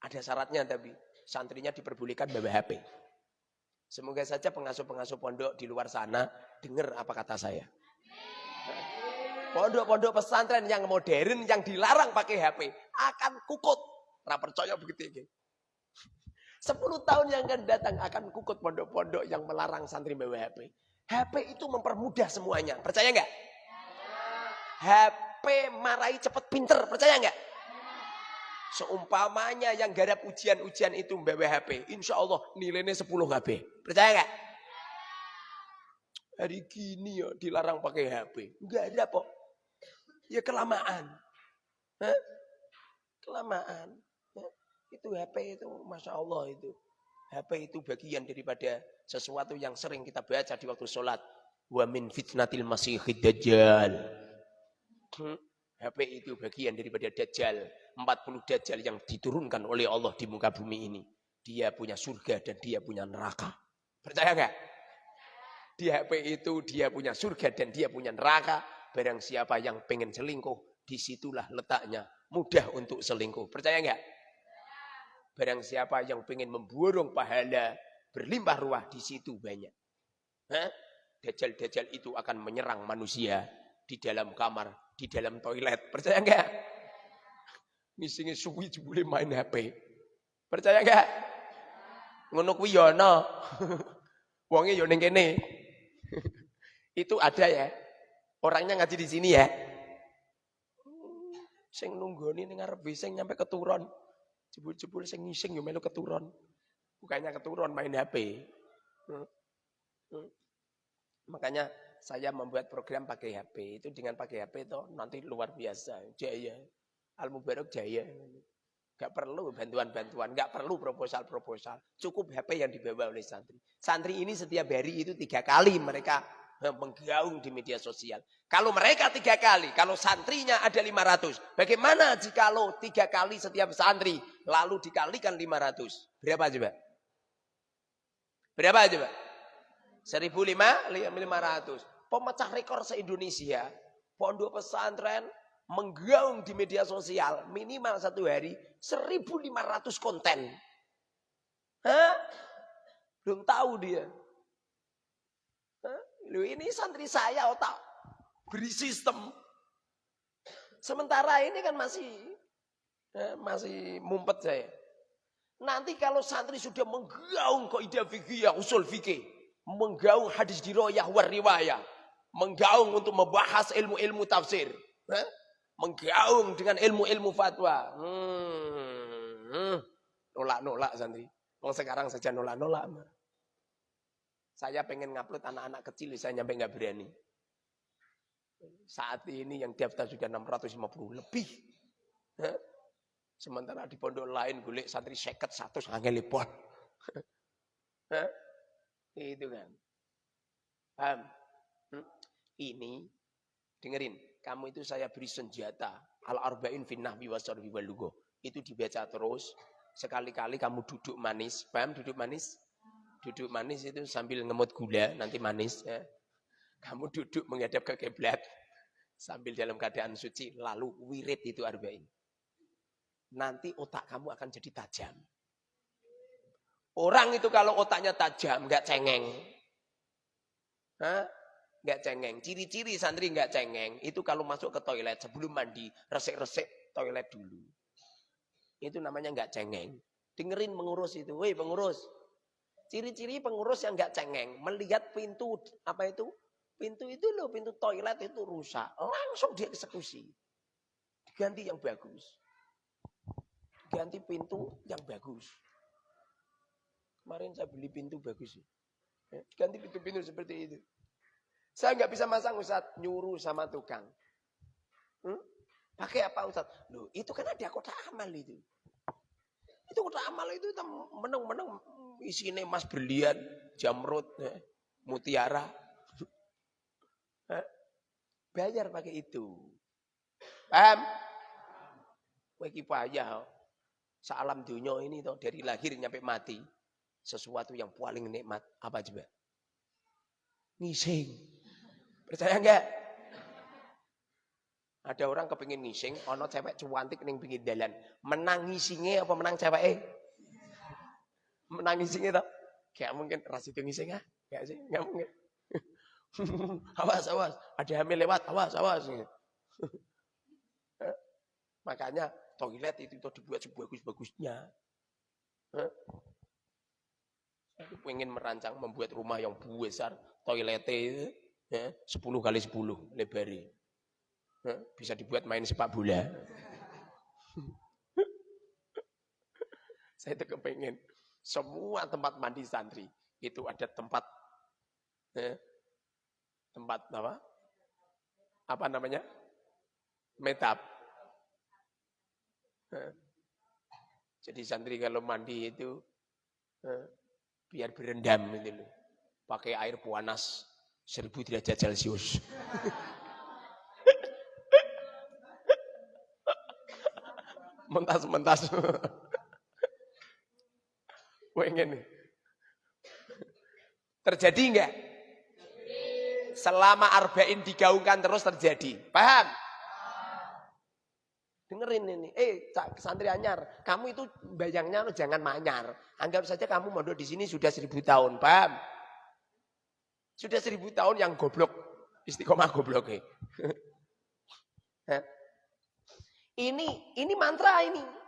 Ada syaratnya tapi santrinya diperbolehkan bawa HP. Semoga saja pengasuh-pengasuh pondok di luar sana dengar apa kata saya. Pondok-pondok pesantren yang modern yang dilarang pakai HP akan kukut. Nah percaya begitu. Sepuluh tahun yang akan datang akan kukut pondok-pondok yang melarang santri bawa HP. HP itu mempermudah semuanya. Percaya nggak? HP marahi cepat pinter. Percaya nggak? Seumpamanya yang garap ujian-ujian itu bawa HP. Insya Allah nilainya 10 HP. Percaya nggak? Hari gini ya dilarang pakai HP. Enggak ada kok. Ya kelamaan. Hah? Kelamaan. Itu HP itu Masya Allah itu. HP itu bagian daripada sesuatu yang sering kita baca di waktu sholat. Wa min fitnatil masihid dajjal. Hmm. HP itu bagian daripada dajjal. 40 dajjal yang diturunkan oleh Allah di muka bumi ini. Dia punya surga dan dia punya neraka. Percaya nggak? Di HP itu dia punya surga dan dia punya neraka. Barang siapa yang pengen selingkuh, di situlah letaknya. Mudah untuk selingkuh. Percaya nggak? Barang siapa yang pengen memborong pahala berlimpah ruah di situ banyak. Dajjal-dajjal itu akan menyerang manusia di dalam kamar, di dalam toilet. Percaya enggak? Misalnya suwi boleh main HP. Percaya enggak? Ngono kuwi yo ya ana. Wonge yo ning kene. itu ada ya. Orangnya ngaji di sini ya. Sing nunggoni ning ngarep sing nyampe keturun. Jebul-jebul sing ngising yo melu keturun. Bukannya keturun main HP. Hmm. Hmm. Makanya saya membuat program pakai HP. Itu dengan pakai HP itu nanti luar biasa. Jaya. Al-Mubarak jaya. Gak perlu bantuan-bantuan, gak perlu proposal-proposal. Cukup HP yang dibawa oleh santri. Santri ini setiap hari itu tiga kali mereka menggaung di media sosial. Kalau mereka tiga kali, kalau santrinya ada 500. Bagaimana jika lo tiga kali setiap santri, lalu dikalikan 500? Berapa coba? Berapa coba? 1.500. Pemecah rekor se-Indonesia. Pondok pesantren menggaung di media sosial. Minimal satu hari 1.500 konten. Hah? Belum tahu dia. Lu ini santri saya otak beri sistem. Sementara ini kan masih eh, masih mumpet saya. Nanti kalau santri sudah menggaung kaidah fikih usul fikih, menggaung hadis diroyah war riwayah, menggaung untuk membahas ilmu-ilmu tafsir, eh? menggaung dengan ilmu-ilmu fatwa. Hmm, hmm. Nolak-nolak santri. Mau sekarang saja nolak-nolak. Saya pengen ngupload anak-anak kecil, saya nyampe nggak berani. Saat ini yang daftar sudah 650 lebih. Sementara di pondok lain gulik santri seket satu sangat lepon. Itu kan. Paham? Hmm? Ini dengerin, kamu itu saya beri senjata al-arba'in fin nahwi wasarfi wal Itu dibaca terus. Sekali-kali kamu duduk manis. Paham duduk manis? Duduk manis itu sambil ngemut gula, nanti manis. Ya. Kamu duduk menghadap ke kiblat sambil dalam keadaan suci, lalu wirid itu arba'in. Nanti otak kamu akan jadi tajam. Orang itu kalau otaknya tajam, nggak cengeng. Nggak cengeng. Ciri-ciri santri nggak cengeng, itu kalau masuk ke toilet sebelum mandi, resek-resek toilet dulu. Itu namanya nggak cengeng. Dengerin mengurus itu. Woi pengurus, Ciri-ciri pengurus yang nggak cengeng, melihat pintu apa itu? Pintu itu loh, pintu toilet itu rusak, langsung dia eksekusi. Diganti yang bagus. Ganti pintu yang bagus. Kemarin saya beli pintu bagus. Ganti pintu-pintu seperti itu. Saya nggak bisa masang Ustaz, nyuruh sama tukang. Hmm? Pakai apa Ustaz? Loh, itu kan ada kotak amal itu. Itu kotak amal itu menang-menang isinya emas berlian, jamrut, mutiara. Bayar pakai itu. Paham? Weki payah. Salam dunia ini toh dari lahir nyampe mati. Sesuatu yang paling nikmat apa coba? Ngising. Percaya enggak? Ada orang kepingin ngising, ono cewek cuantik ning pinggir jalan. Menang ngisingnya apa menang cewek eh? menangis gitu. Kayak mungkin ras itu ngising ah. Sih, enggak mungkin. awas, awas. Ada hamil lewat, awas, awas. Makanya toilet itu, itu dibuat sebagus-bagusnya. Aku pengen merancang membuat rumah yang besar. Toiletnya itu ya, 10 kali 10 lebarnya. Bisa dibuat main sepak bola. Saya itu kepengen semua tempat mandi santri itu ada tempat eh, tempat apa? Apa namanya? Metap. Eh. Jadi santri kalau mandi itu eh, biar berendam itu loh. Pakai air panas 1000 derajat Celcius. Mentas-mentas. Pengen. Terjadi enggak? Selama arba'in digaungkan terus terjadi. Paham? Dengerin ini. Eh, santri anyar. Kamu itu bayangnya jangan manyar. Anggap saja kamu mondok di sini sudah seribu tahun. Paham? Sudah seribu tahun yang goblok. Istiqomah goblok. Ini, ini mantra ini.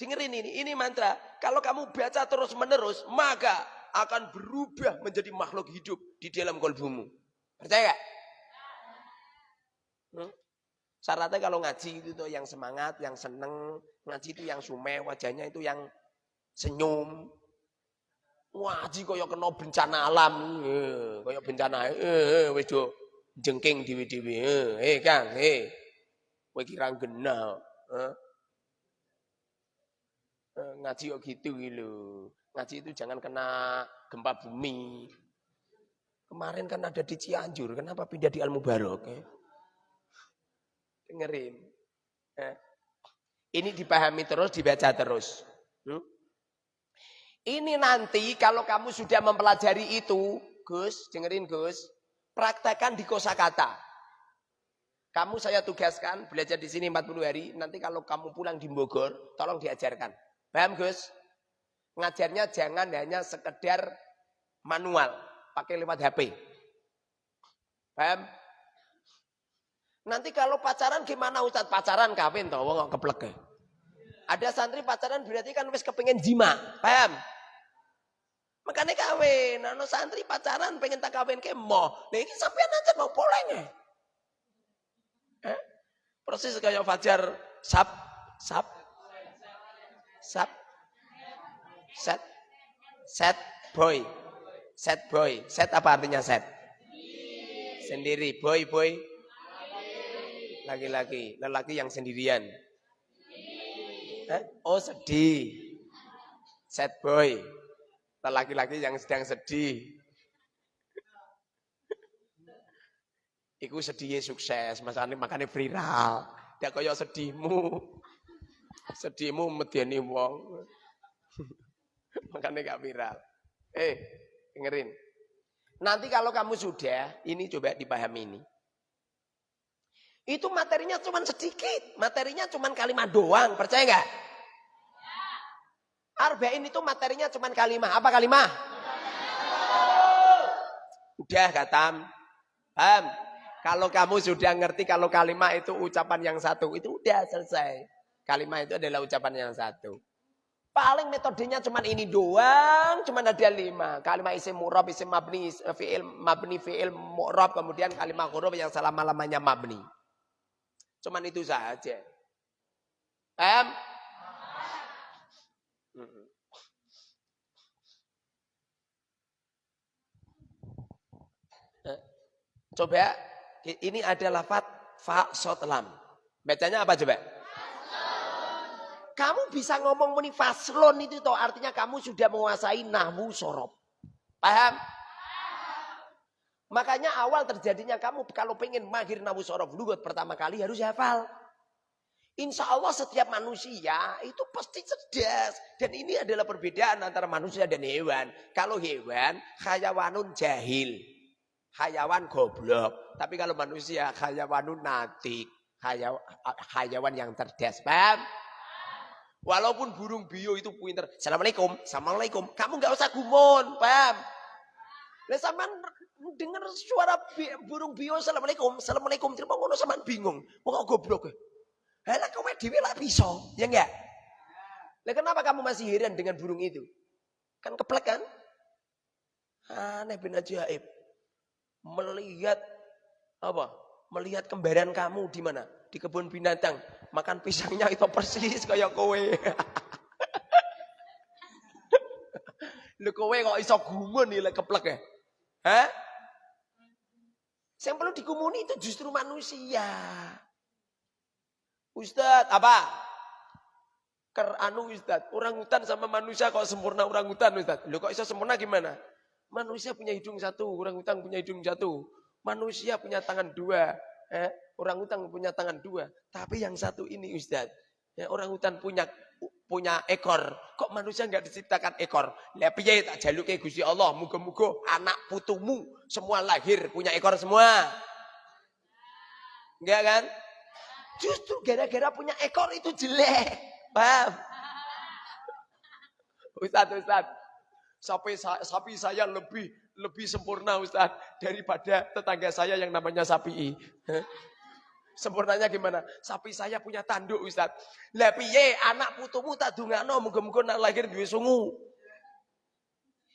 Dengerin ini, ini mantra. Kalau kamu baca terus menerus, maka akan berubah menjadi makhluk hidup di dalam kolbumu. Percaya gak? Hmm? Syaratnya kalau ngaji itu tuh yang semangat, yang seneng, ngaji itu yang sume, wajahnya itu yang senyum. Ngaji kaya kena bencana alam, eh, kaya bencana, eh, eh jengking dewi-dewi, eh, eh Kang, eh. Kowe kira genah, eh. Eh ngaji kok gitu gitu. Ngaji itu jangan kena gempa bumi. Kemarin kan ada di Cianjur, kenapa pindah di Al Mubarok? Eh? Dengerin. Eh. Ini dipahami terus, dibaca terus. Ini nanti kalau kamu sudah mempelajari itu, Gus, dengerin Gus, praktekkan di kosakata. Kamu saya tugaskan belajar di sini 40 hari, nanti kalau kamu pulang di Bogor, tolong diajarkan. Paham Gus? Ngajarnya jangan hanya sekedar manual, pakai lewat HP. Paham? Nanti kalau pacaran gimana Ustaz? Pacaran kawin toh, wong keplek. Ada santri pacaran berarti kan wis kepengin jima. Paham? Makanya kawin. Nah, santri pacaran pengen tak kawin ke mo. Nah ini sampean aja mau poleng eh? Proses kayak Fajar sap sap sap set set boy set boy set apa artinya set sendiri boy boy laki-laki, lelaki yang sendirian. Oh sedih. Sad boy. Lelaki-laki yang sedang sedih. Iku sedih sukses, makanya makanya viral. Dia kaya sedihmu. Sedihmu mediani wong. makanya gak viral. Eh, dengerin. Nanti kalau kamu sudah, ini coba dipahami ini. Itu materinya cuma sedikit. Materinya cuma kalimat doang. Percaya nggak? Arba'in itu materinya cuma kalimat. Apa kalimat? Udah katam. Paham? Kalau kamu sudah ngerti kalau kalimat itu ucapan yang satu. Itu udah selesai. Kalimat itu adalah ucapan yang satu. Paling metodenya cuma ini doang, cuma ada lima. Kalimat isim murab, isim mabni, fi'il mabni, fi'il murab, kemudian kalimat huruf yang selama-lamanya mabni. Cuman itu saja. Em? Eh, coba ini adalah fat fa sot lam. Bacanya apa coba? Kamu bisa ngomong muni faslon itu toh artinya kamu sudah menguasai nahwu sorob. Paham? Makanya awal terjadinya kamu kalau pengen mahir nawu sorof lugat pertama kali harus hafal. Insya Allah setiap manusia itu pasti cerdas. Dan ini adalah perbedaan antara manusia dan hewan. Kalau hewan, hayawanun jahil. Hayawan goblok. Tapi kalau manusia, hayawanun natik. Hayawan yang cerdas. Paham? Walaupun burung bio itu pinter. Assalamualaikum. Assalamualaikum. Kamu nggak usah gumun. Paham? Lah sampean dengar suara burung bio assalamualaikum, assalamualaikum terima ngono sampean bingung. Wong goblok. Lah kowe dhewe lah bisa, ya enggak? Lah kenapa kamu masih heran dengan burung itu? Kan keplek kan? Aneh bin ajaib. Melihat apa? Melihat kembaran kamu di mana? Di kebun binatang. Makan pisangnya itu persis kayak kowe. Lho kowe kok iso gumun nih keplek ya? Hah? Yang perlu dikumuni itu justru manusia. Ustad, apa? Ker anu orang hutan sama manusia kok sempurna orang hutan Ustad. Loh kok bisa sempurna gimana? Manusia punya hidung satu, orang hutan punya hidung satu. Manusia punya tangan dua, eh, orang hutan punya tangan dua. Tapi yang satu ini Ustad, ya, orang hutan punya punya ekor. Kok manusia nggak diciptakan ekor? Lah piye tak jaluke Gusti Allah, muga-muga anak putumu semua lahir punya ekor semua. Enggak kan? Justru gara-gara punya ekor itu jelek. Paham? Ustaz, Ustaz. Sapi, sapi saya lebih lebih sempurna Ustaz daripada tetangga saya yang namanya sapi. Sempurnanya gimana? Sapi saya punya tanduk Ustaz. Lah piye anak putumu tak dungakno muga-muga nak lahir duwe sungu.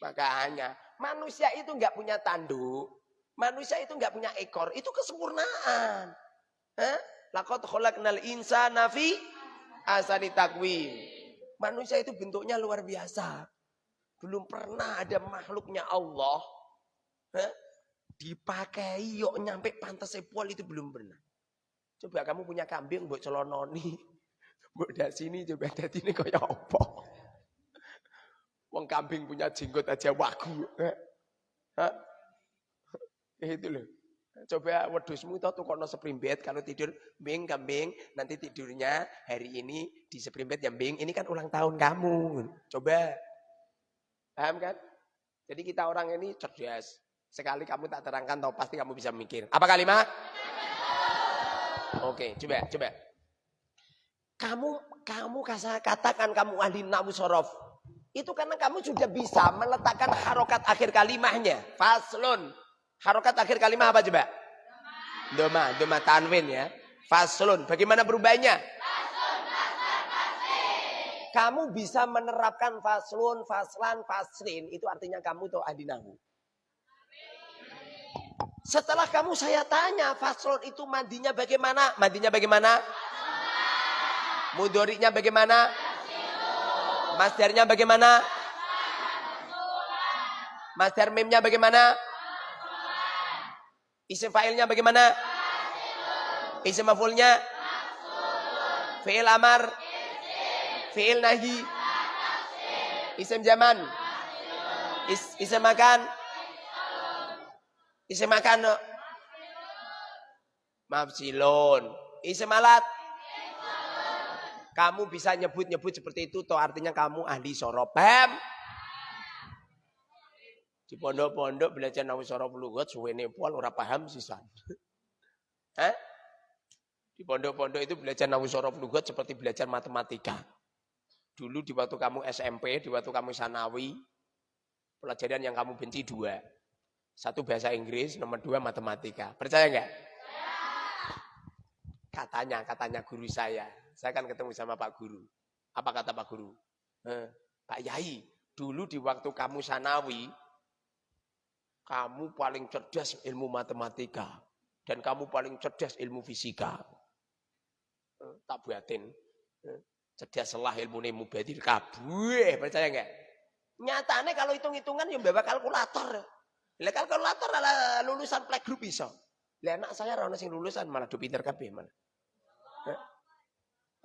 Makanya manusia itu enggak punya tanduk. Manusia itu enggak punya ekor. Itu kesempurnaan. Eh? Lakot khalaqnal insana fi asani takwim. Manusia itu bentuknya luar biasa. Belum pernah ada makhluknya Allah dipakai yuk nyampe pantas sepol itu belum pernah. Coba kamu punya kambing buat celononi. Buat dari sini coba dari ini kaya apa? Wong kambing punya jenggot aja wagu. Hah? Itu loh. Coba wedusmu itu kono seprimbet kalau tidur bing kambing nanti tidurnya hari ini di seprimbet yang bing ini kan ulang tahun kamu. Coba. Paham kan? Jadi kita orang ini cerdas. Sekali kamu tak terangkan tahu pasti kamu bisa mikir. Apa kalimat? Oke, coba, coba. Kamu kamu katakan kamu ahli nawu sorof. Itu karena kamu sudah bisa meletakkan harokat akhir kalimahnya. Faslun. Harokat akhir kalimah apa coba? Doma, doma tanwin ya. Faslun. Bagaimana berubahnya? Kamu bisa menerapkan faslun, faslan, faslin. Itu artinya kamu tuh adinahu. Setelah kamu saya tanya, faslun itu mandinya bagaimana? Mandinya bagaimana? Mudoriknya bagaimana? Masdarnya bagaimana? Masdar mimnya bagaimana? Isim fa'ilnya bagaimana? Isim maf'ulnya? Fi'il amar? Fi'il nahi? Isim zaman? Is, isim makan? Isim makan? Mafsilun. Isim alat? Kamu bisa nyebut-nyebut seperti itu, toh artinya kamu ahli sorob. Paham? Di pondok-pondok belajar nawi sorof lugat suwene pol ora paham sisan. Hah? Di pondok-pondok itu belajar nawi sorof lugat seperti belajar matematika. Dulu di waktu kamu SMP, di waktu kamu sanawi, pelajaran yang kamu benci dua. Satu bahasa Inggris, nomor dua matematika. Percaya nggak? Katanya, katanya guru saya. Saya kan ketemu sama Pak Guru. Apa kata Pak Guru? Eh, Pak Yai, dulu di waktu kamu sanawi, kamu paling cerdas ilmu matematika dan kamu paling cerdas ilmu fisika. Eh, tak buatin. Eh, cerdas selah ilmu nemu badir kabeh, percaya enggak? Nyatane kalau hitung-hitungan yang bawa kalkulator. Lah kalkulator adalah lulusan playgroup bisa. Lah anak saya ora sing lulusan malah do pinter kabeh mana.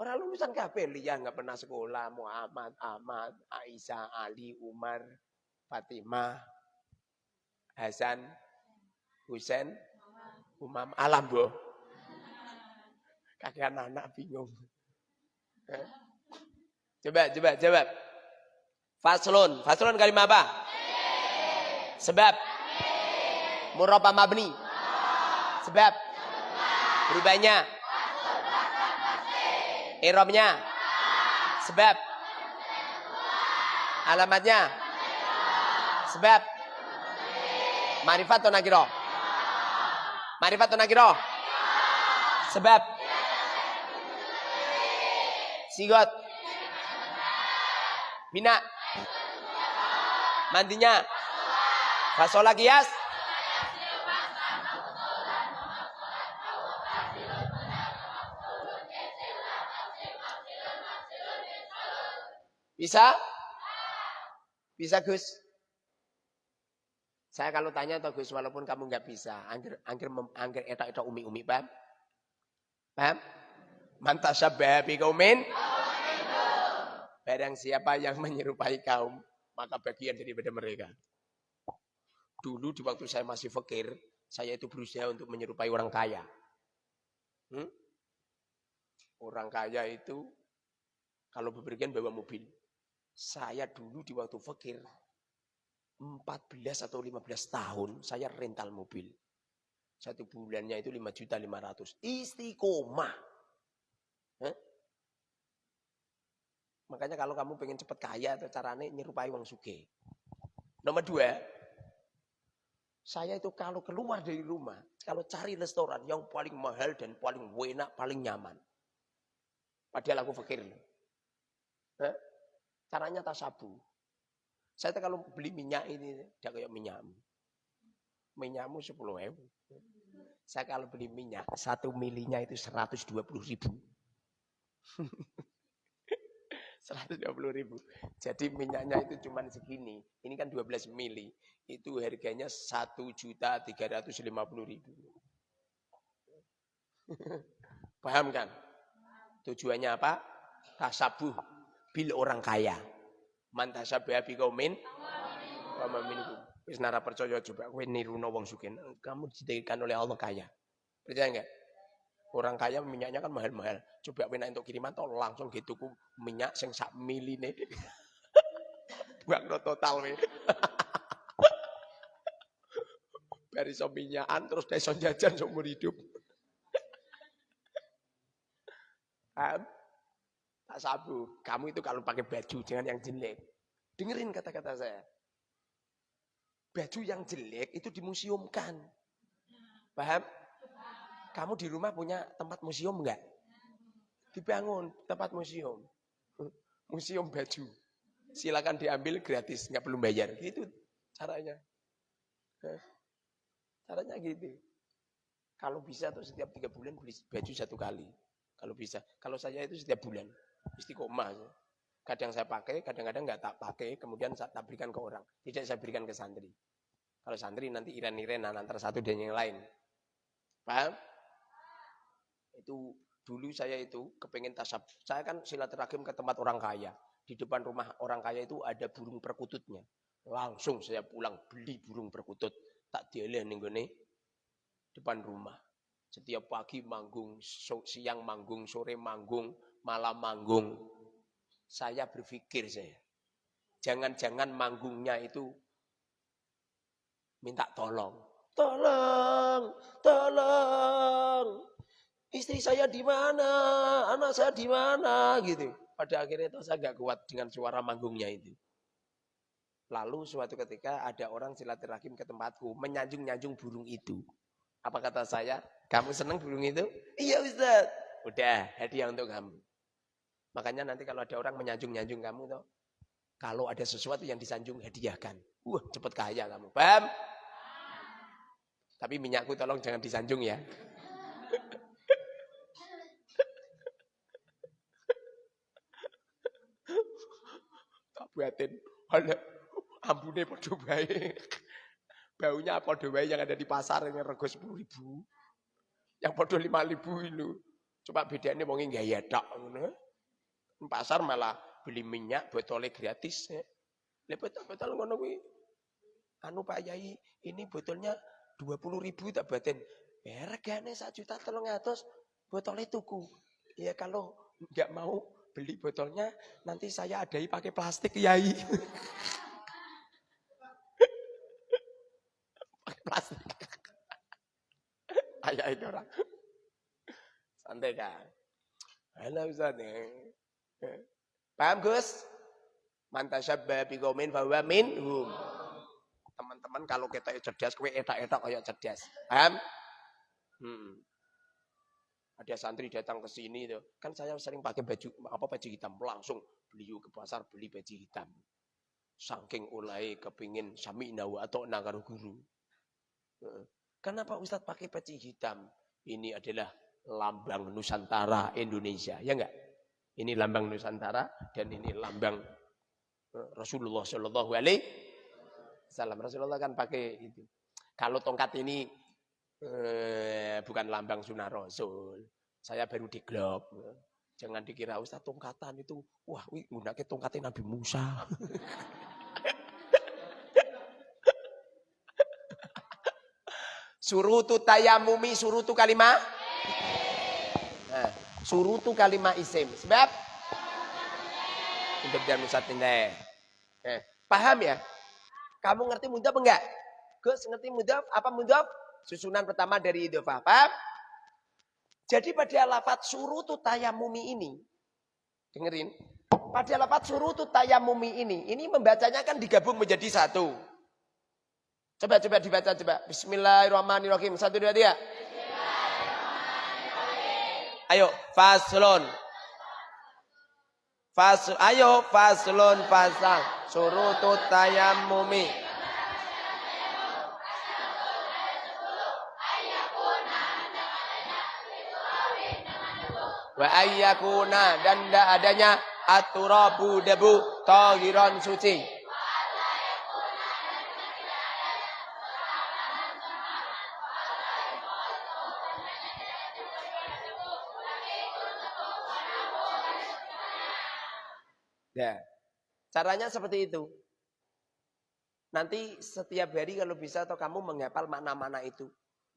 Orang lulusan kabeh liya enggak pernah sekolah, Muhammad, Ahmad, Aisyah, Ali, Umar, Fatimah, Hasan, Husain, Umam Alam, Bu. Kakek anak bingung. Coba, coba, jawab. Faslun. Faslun kalimat apa? Sebab. Murabba mabni. Sebab. Berubahnya. Irobnya. Sebab. Alamatnya. Sebab. Marifat atau nakiro? Marifat atau? Sebab. Sigot. Bina. Mandinya. Fasola kias. Bisa? Bisa Gus? Saya kalau tanya atau Gus walaupun kamu nggak bisa, angger angger eta eta umi umi paham? Paham? Mantasyabbaha biqaumin Barang siapa yang menyerupai kaum, maka bagian daripada mereka. Dulu di waktu saya masih fakir, saya itu berusaha untuk menyerupai orang kaya. Hmm? Orang kaya itu kalau bepergian bawa mobil. Saya dulu di waktu fakir 14 atau 15 tahun saya rental mobil. Satu bulannya itu 5 juta 500. Istiqomah. Hah? Makanya kalau kamu pengen cepat kaya, atau caranya nyerupai wong suge. Nomor dua, saya itu kalau keluar dari rumah, kalau cari restoran yang paling mahal dan paling enak, paling nyaman. Padahal aku fakir. Hah? Caranya tasabu. Saya kalau beli minyak ini, tidak kayak minyak. Minyakmu sepuluh ribu. Saya kalau beli minyak, satu milinya itu 120 ribu. 120 ribu. Jadi minyaknya itu cuma segini. Ini kan 12 mili. Itu harganya 1 juta 350 ribu. Paham kan? Tujuannya apa? Tasabuh bil orang kaya. Mantasabah bi kaumin wa minkum. Wis nara percaya coba kowe niruno wong sugih. Kamu dijadikan oleh Allah kaya. Percaya enggak? Orang kaya minyaknya kan mahal-mahal. Coba kowe untuk kiriman toh langsung gitu ku minyak sing sak miline. Buang no total we. Bari so minyakan terus iso jajan seumur hidup. Sabu. Kamu itu kalau pakai baju jangan yang jelek. Dengerin kata-kata saya. Baju yang jelek itu dimuseumkan. Paham? Kamu di rumah punya tempat museum enggak? Dibangun tempat museum. Museum baju. Silakan diambil gratis, nggak perlu bayar. Gitu caranya. Caranya gitu. Kalau bisa tuh setiap tiga bulan beli baju satu kali. Kalau bisa. Kalau saya itu setiap bulan. Istiqomah. Kadang saya pakai, kadang-kadang nggak tak pakai, kemudian saya tak berikan ke orang. Tidak saya berikan ke santri. Kalau santri nanti iran-iranan antara satu dan yang lain. Paham? Itu dulu saya itu kepengen tasab. Saya kan silaturahim ke tempat orang kaya. Di depan rumah orang kaya itu ada burung perkututnya. Langsung saya pulang beli burung perkutut. Tak dialih nih depan rumah. Setiap pagi manggung, siang manggung, sore manggung, malam manggung. Saya berpikir saya, jangan-jangan manggungnya itu minta tolong. Tolong, tolong. Istri saya di mana? Anak saya di mana? Gitu. Pada akhirnya itu saya nggak kuat dengan suara manggungnya itu. Lalu suatu ketika ada orang silaturahim ke tempatku menyanjung-nyanjung burung itu. Apa kata saya? Kamu senang burung itu? Iya Ustaz. Udah, hadiah untuk kamu. Makanya nanti kalau ada orang menyanjung-nyanjung kamu tuh, kalau ada sesuatu yang disanjung hadiahkan. Wah, cepet kaya kamu. Paham? Tapi minyakku tolong jangan disanjung ya. tak buatin. Ambune podo baik. Baunya podo baik yang ada di pasar yang rego 10 ribu. Yang podo 5 ribu itu. Coba bedanya wong gaya tak pasar malah beli minyak botolnya gratis. Ya. botol-botol ngono kuwi. Anu Pak Yai, ini botolnya 20 ribu tak batin. Ya regane 1 juta tolong atas botolnya tuku. Ya kalau nggak mau beli botolnya nanti saya adai pakai plastik Yai. pakai plastik. Ayah itu orang. Santai kan. Halo. Paham Gus? Mantasyabba fa huwa minhum. Teman-teman kalau kita cerdas kowe etak-etak kayak cerdas. Paham? Hmm. Ada santri datang ke sini tuh. Kan saya sering pakai baju apa baju hitam, langsung beli ke pasar beli baju hitam. Saking ulai kepingin sami nawa atau nagaru guru. Kenapa Ustadz pakai peci hitam? Ini adalah lambang Nusantara Indonesia, ya enggak? Ini lambang Nusantara dan ini lambang eh, Rasulullah Shallallahu Alaihi Wasallam. Rasulullah kan pakai itu. Kalau tongkat ini eh, bukan lambang sunnah Rasul. Saya baru di glob. Jangan dikira Ustaz tongkatan itu, wah, wih, ke tongkatnya Nabi Musa. surutu tayamumi, surutu kalimah surutu kalimat isim. Sebab untuk dan musatineh. Eh, paham ya? Kamu ngerti mudah apa enggak? Gus ngerti mudah apa mudah? Susunan pertama dari idofah. Paham? Jadi pada lafat surutu tayamumi ini, dengerin, pada lafat surutu tayamumi ini, ini membacanya kan digabung menjadi satu. Coba coba dibaca coba. Bismillahirrahmanirrahim. Satu dua tiga. Ayo, faslon. Fas, ayo faslon fasal surutut tayammumi. Wa ayyakuna dan tidak adanya aturabu debu tohiron suci. Ya. Caranya seperti itu. Nanti setiap hari kalau bisa atau kamu menghafal makna-makna itu.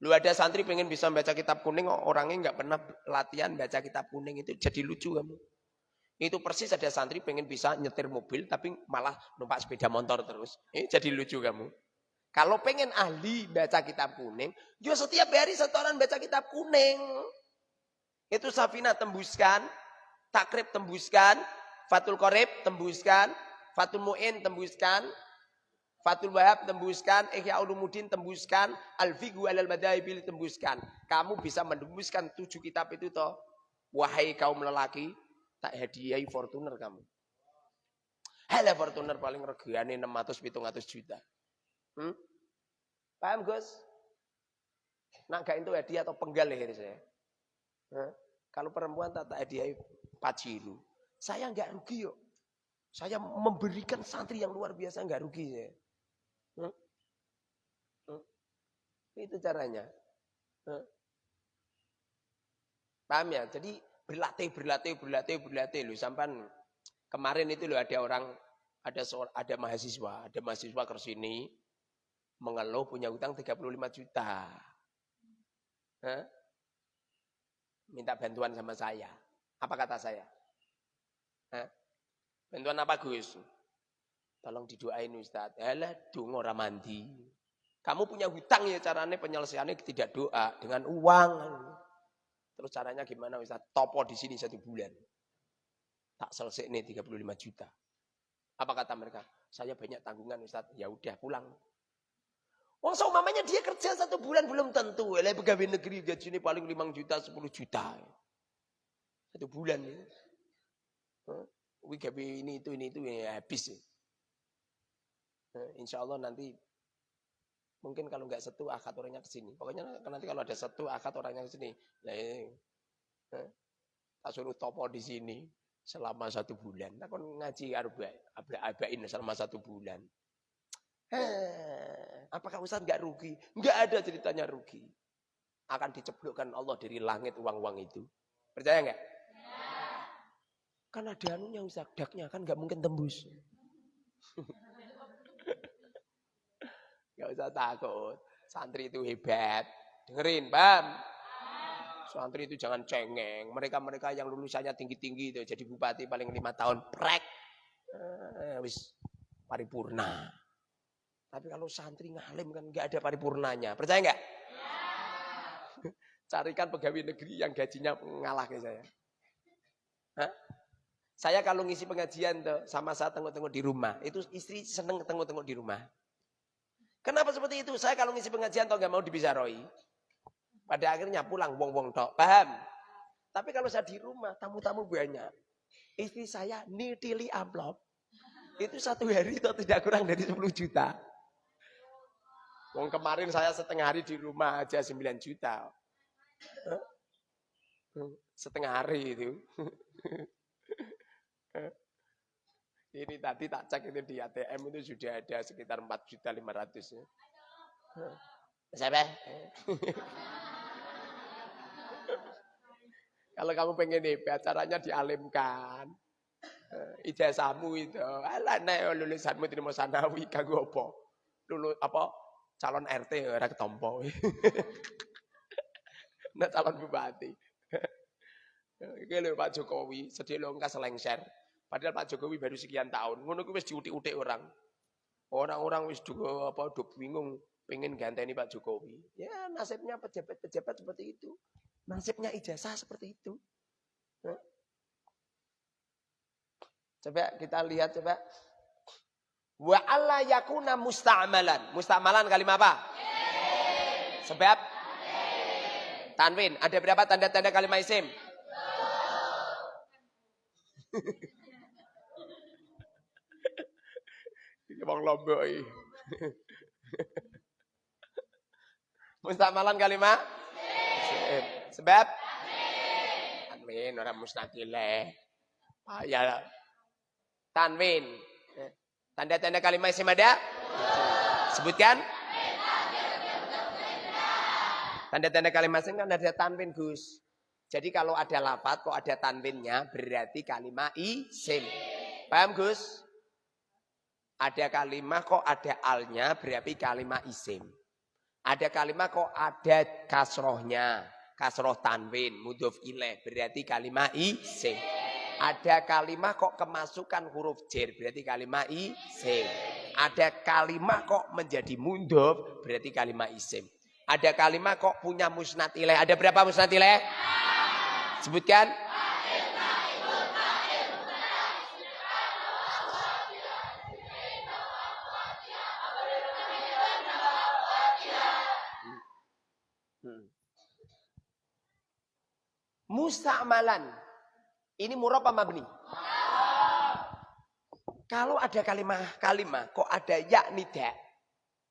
Lu ada santri pengen bisa baca kitab kuning, orangnya nggak pernah latihan baca kitab kuning itu jadi lucu kamu. Itu persis ada santri pengen bisa nyetir mobil tapi malah numpak sepeda motor terus. Ini jadi lucu kamu. Kalau pengen ahli baca kitab kuning, juga setiap hari setoran baca kitab kuning. Itu Safina tembuskan, takrib tembuskan, Fatul Qorib tembuskan, Fatul Mu'in tembuskan, Fatul Wahab tembuskan, Ihya Ulumuddin tembuskan, Al-Fiqhu alal Madhahibil tembuskan. Kamu bisa menembuskan tujuh kitab itu toh. Wahai kaum lelaki, tak hadiahi Fortuner kamu. Hele Fortuner paling regane 600 700 juta. Hmm? Paham Gus? Nak gak itu hadiah atau penggal leher saya. Kalau perempuan tak tak hadiahi paciru. Saya nggak rugi yuk. Saya memberikan santri yang luar biasa nggak rugi saya. Hmm? Hmm? Itu caranya. Hmm? Paham ya? Jadi berlatih, berlatih, berlatih, berlatih loh. Sampai kemarin itu loh ada orang, ada seorang, ada mahasiswa, ada mahasiswa ke sini mengeluh punya utang 35 juta. Hah? Minta bantuan sama saya. Apa kata saya? Hah? Bantuan apa Gus? Tolong didoain Ustaz. Alah, dong orang mandi. Kamu punya hutang ya caranya penyelesaiannya tidak doa. Dengan uang. Terus caranya gimana Ustaz? Topo di sini satu bulan. Tak selesai nih 35 juta. Apa kata mereka? Saya banyak tanggungan Ustaz. Ya udah pulang. Wong so mamanya dia kerja satu bulan belum tentu. Lah pegawai negeri gajinya paling 5 juta, 10 juta. Satu bulan ya. Huh? ini itu ini itu ya habis. Nah, insya Allah nanti mungkin kalau nggak satu akad orangnya ke sini. Pokoknya nanti kalau ada satu akad orangnya ke sini. Ini, eh, tak suruh topo di sini selama satu bulan. Aku ngaji arba, abain selama satu bulan. Eh, apakah Ustaz nggak rugi? Nggak ada ceritanya rugi. Akan diceblokkan Allah dari langit uang-uang itu. Percaya nggak? Kan ada anunya Ustaz, daknya kan nggak mungkin tembus. Gak usah takut. Santri itu hebat. Dengerin, paham? Santri itu jangan cengeng. Mereka-mereka yang lulusannya tinggi-tinggi itu jadi bupati paling lima tahun prek. Eh, wis paripurna. Tapi kalau santri ngalim kan nggak ada paripurnanya. Percaya nggak? Carikan pegawai negeri yang gajinya ngalah ke saya. Hah? Saya kalau ngisi pengajian tuh sama saya tengok-tengok di rumah, itu istri seneng tengok-tengok di rumah. Kenapa seperti itu? Saya kalau ngisi pengajian atau nggak mau dibisaroi. Pada akhirnya pulang wong-wong tok. Paham? Tapi kalau saya di rumah, tamu-tamu banyak. Istri saya nitili amplop. Itu satu hari itu tidak kurang dari 10 juta. Wong kemarin saya setengah hari di rumah aja 9 juta. Setengah hari itu. Ini tadi tak cek itu di ATM itu sudah ada sekitar 4 juta 500 ya. Siapa? Kalau kamu pengen hebat, caranya dialimkan. Ijazahmu itu. Alah nek lulusanmu terima sanawi kanggo apa? Lulu apa? Calon RT ora ketompo. Nek calon bupati. Iki lho Pak Jokowi, sedih lho engkas lengser. Padahal Pak Jokowi baru sekian tahun. Ngono kuwi wis diutik-utik orang. Orang-orang wis juga apa do bingung pengen ganteni Pak Jokowi. Ya nasibnya pejabat-pejabat seperti itu. Nasibnya ijazah seperti itu. Coba kita lihat coba. Wa alla yakuna musta'malan. Musta'malan kalimat apa? Sebab tanwin. Ada berapa tanda-tanda kalimat isim? Wong Lombok iki. Mustamalan kalimah? Sebab? tanwin, orang musnadileh. Payah. Tanwin. Tanda-tanda kalimat isim ada? Sebutkan. Tanda-tanda kalimat isim kan ada tanwin, Gus. Jadi kalau ada lapat kok ada tanwinnya berarti kalimat isim. Paham Gus? Ada kalimat kok ada alnya berarti kalimat isim. Ada kalimat kok ada kasrohnya. Kasroh tanwin, mudhof ilaih berarti kalimat isim. Ada kalimat kok kemasukan huruf jer berarti kalimat isim. Ada kalimat kok menjadi mudhof berarti kalimat isim. Ada kalimat kok punya musnad ilaih. Ada berapa musnad ilaih? Sebutkan. Musta'malan. Ini murab mabni? Kalau ada kalimat kalimat kok ada ya nida.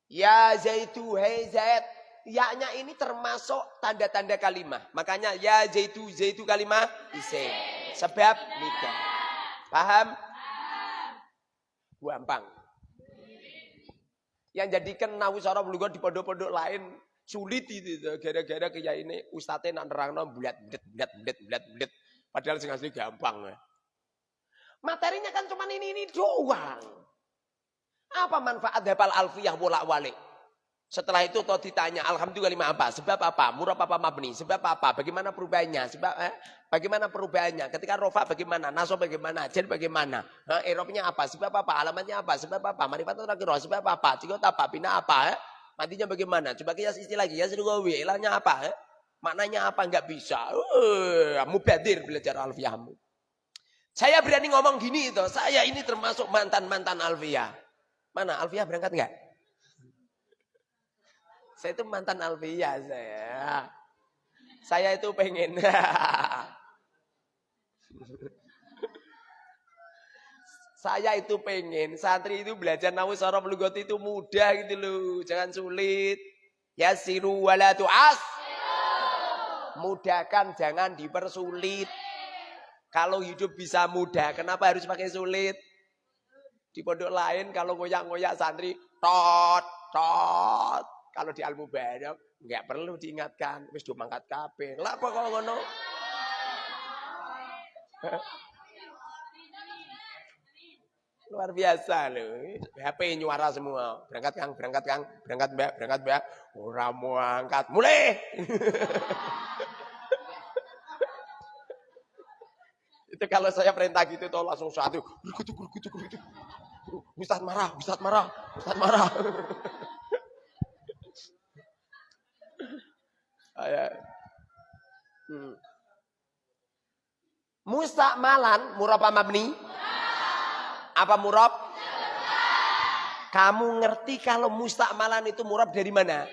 Ya zaitu hei zaid. Ya-nya ini termasuk tanda-tanda kalimat. Makanya ya zaitu zaitu kalimat isim. Sebab nida. Paham? Gampang. Yang jadikan sarah belum di pondok-pondok lain sulit itu gara-gara kayak ini ustadznya nak nerangno bulat bulat bulat bulat bulat bulat. Padahal sing asli gampang materinya kan cuma ini ini doang. Apa manfaat hafal alfiyah bolak balik setelah itu toh ditanya alhamdulillah lima apa? Sebab apa? Murah apa mabni? Sebab apa? Bagaimana perubahannya? Sebab eh, bagaimana perubahannya? Ketika rofa bagaimana? Naso bagaimana? Jen bagaimana? Eh, erobnya apa? Sebab apa? Alamatnya apa? Sebab apa? Marifat terakhir sebab apa? Cikot apa pina apa eh? Matinya bagaimana? Coba kias istilah lagi. Ya serugawi. Ilahnya apa? Eh? Maknanya apa? Enggak bisa. Uh, mubadir belajar alfiyahmu. Saya berani ngomong gini itu. Saya ini termasuk mantan-mantan alfiyah. Mana? Alfiyah berangkat enggak? Saya itu mantan alfiyah saya. Saya itu pengen. Saya itu pengen santri itu belajar nawu sorof lugot itu mudah gitu loh. Jangan sulit. Ya siru wala as. Mudahkan jangan dipersulit. Kalau hidup bisa mudah, kenapa harus pakai sulit? Di pondok lain kalau ngoyak-ngoyak santri tot tot. Kalau di Al Mubarak nggak perlu diingatkan, wis do mangkat kabeh. Lah kok ngono? Luar biasa loh. HP nyuara semua. Berangkat Kang, berangkat Kang, berangkat Mbak, berangkat Mbak. Ora mau angkat. Mulai. itu kalau saya perintah gitu tuh langsung satu. Gergutuk. Ustaz marah, Ustaz marah, Ustaz marah. Ayah. Hmm. Mustakmalan muraba mabni apa murab? Kamu ngerti kalau mustakmalan itu murab dari mana?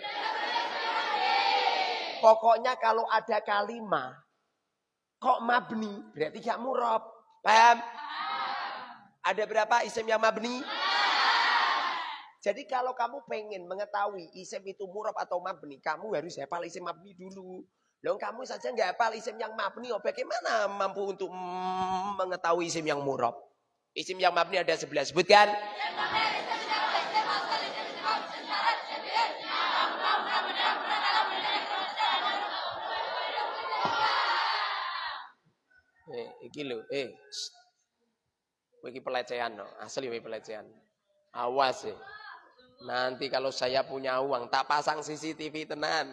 Pokoknya kalau ada kalimat kok mabni berarti gak murab. Paham? Ada berapa isim yang mabni? Jadi kalau kamu pengen mengetahui isim itu murab atau mabni, kamu harus hafal isim mabni dulu. Loh kamu saja nggak hafal isim yang mabni, oh bagaimana mampu untuk mengetahui isim yang murab? Isim yang mabni ada sebelah. Sebutkan. Eh, iki eh. Iki pelecehan no, asli pelecehan. Awas ya. Nanti kalau saya punya uang, tak pasang CCTV tenan.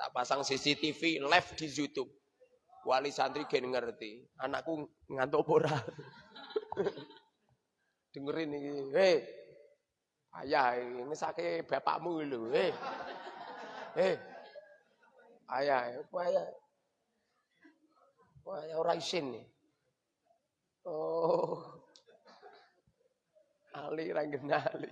Tak pasang CCTV live di YouTube. Wali santri gen ngerti. Anakku ngantuk ora. Dengerin ini, hei, ayah ini sakit bapakmu lu, hei, hei, ayah, apa ayah, Wah, ayah orang isin nih. Oh, Ali ranggenali.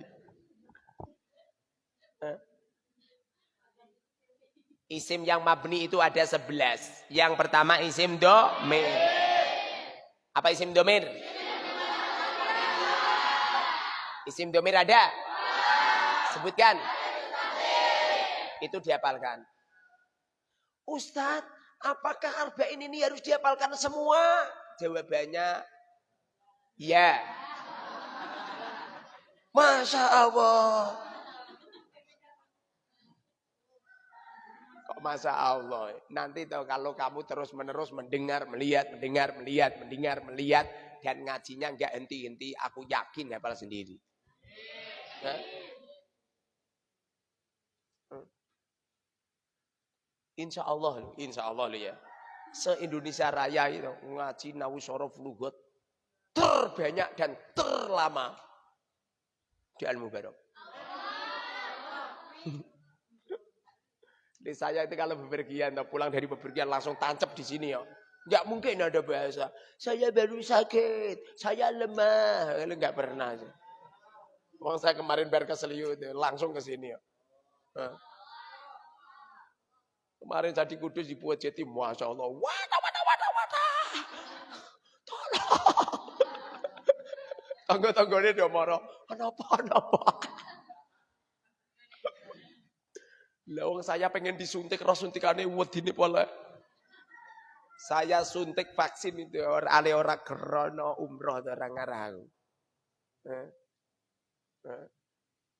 Isim yang mabni itu ada sebelas. Yang pertama isim domir. Apa isim domir? Isim domir ada? Sebutkan. Itu dihafalkan. Ustadz, apakah arba'in ini harus dihafalkan semua? Jawabannya, ya. Masya Allah. Kok Masya Allah. Nanti tuh kalau kamu terus menerus mendengar, melihat, mendengar, melihat, mendengar, melihat. Dan ngajinya nggak henti-henti, aku yakin hafal sendiri. Ya? Insya Allah, insya Allah ya. Se-Indonesia Raya itu ngaji Nawusoro Flugot terbanyak dan terlama di Al Mubarak. Di saya itu kalau bepergian, pulang dari bepergian langsung tancap di sini ya. Enggak mungkin ada bahasa. Saya baru sakit, saya lemah. Enggak pernah. Wong saya kemarin biar ke langsung ke sini ya. Kemarin saya di Kudus dibuat jadi Masya Allah. Wata, wata, wata, wata. Tolong. Tangga-tangganya dia marah. Kenapa, kenapa? Lawang saya pengen disuntik, roh suntikannya ini pola. Saya suntik vaksin itu ale ora krono umroh orang ngarang. Eh? Eh?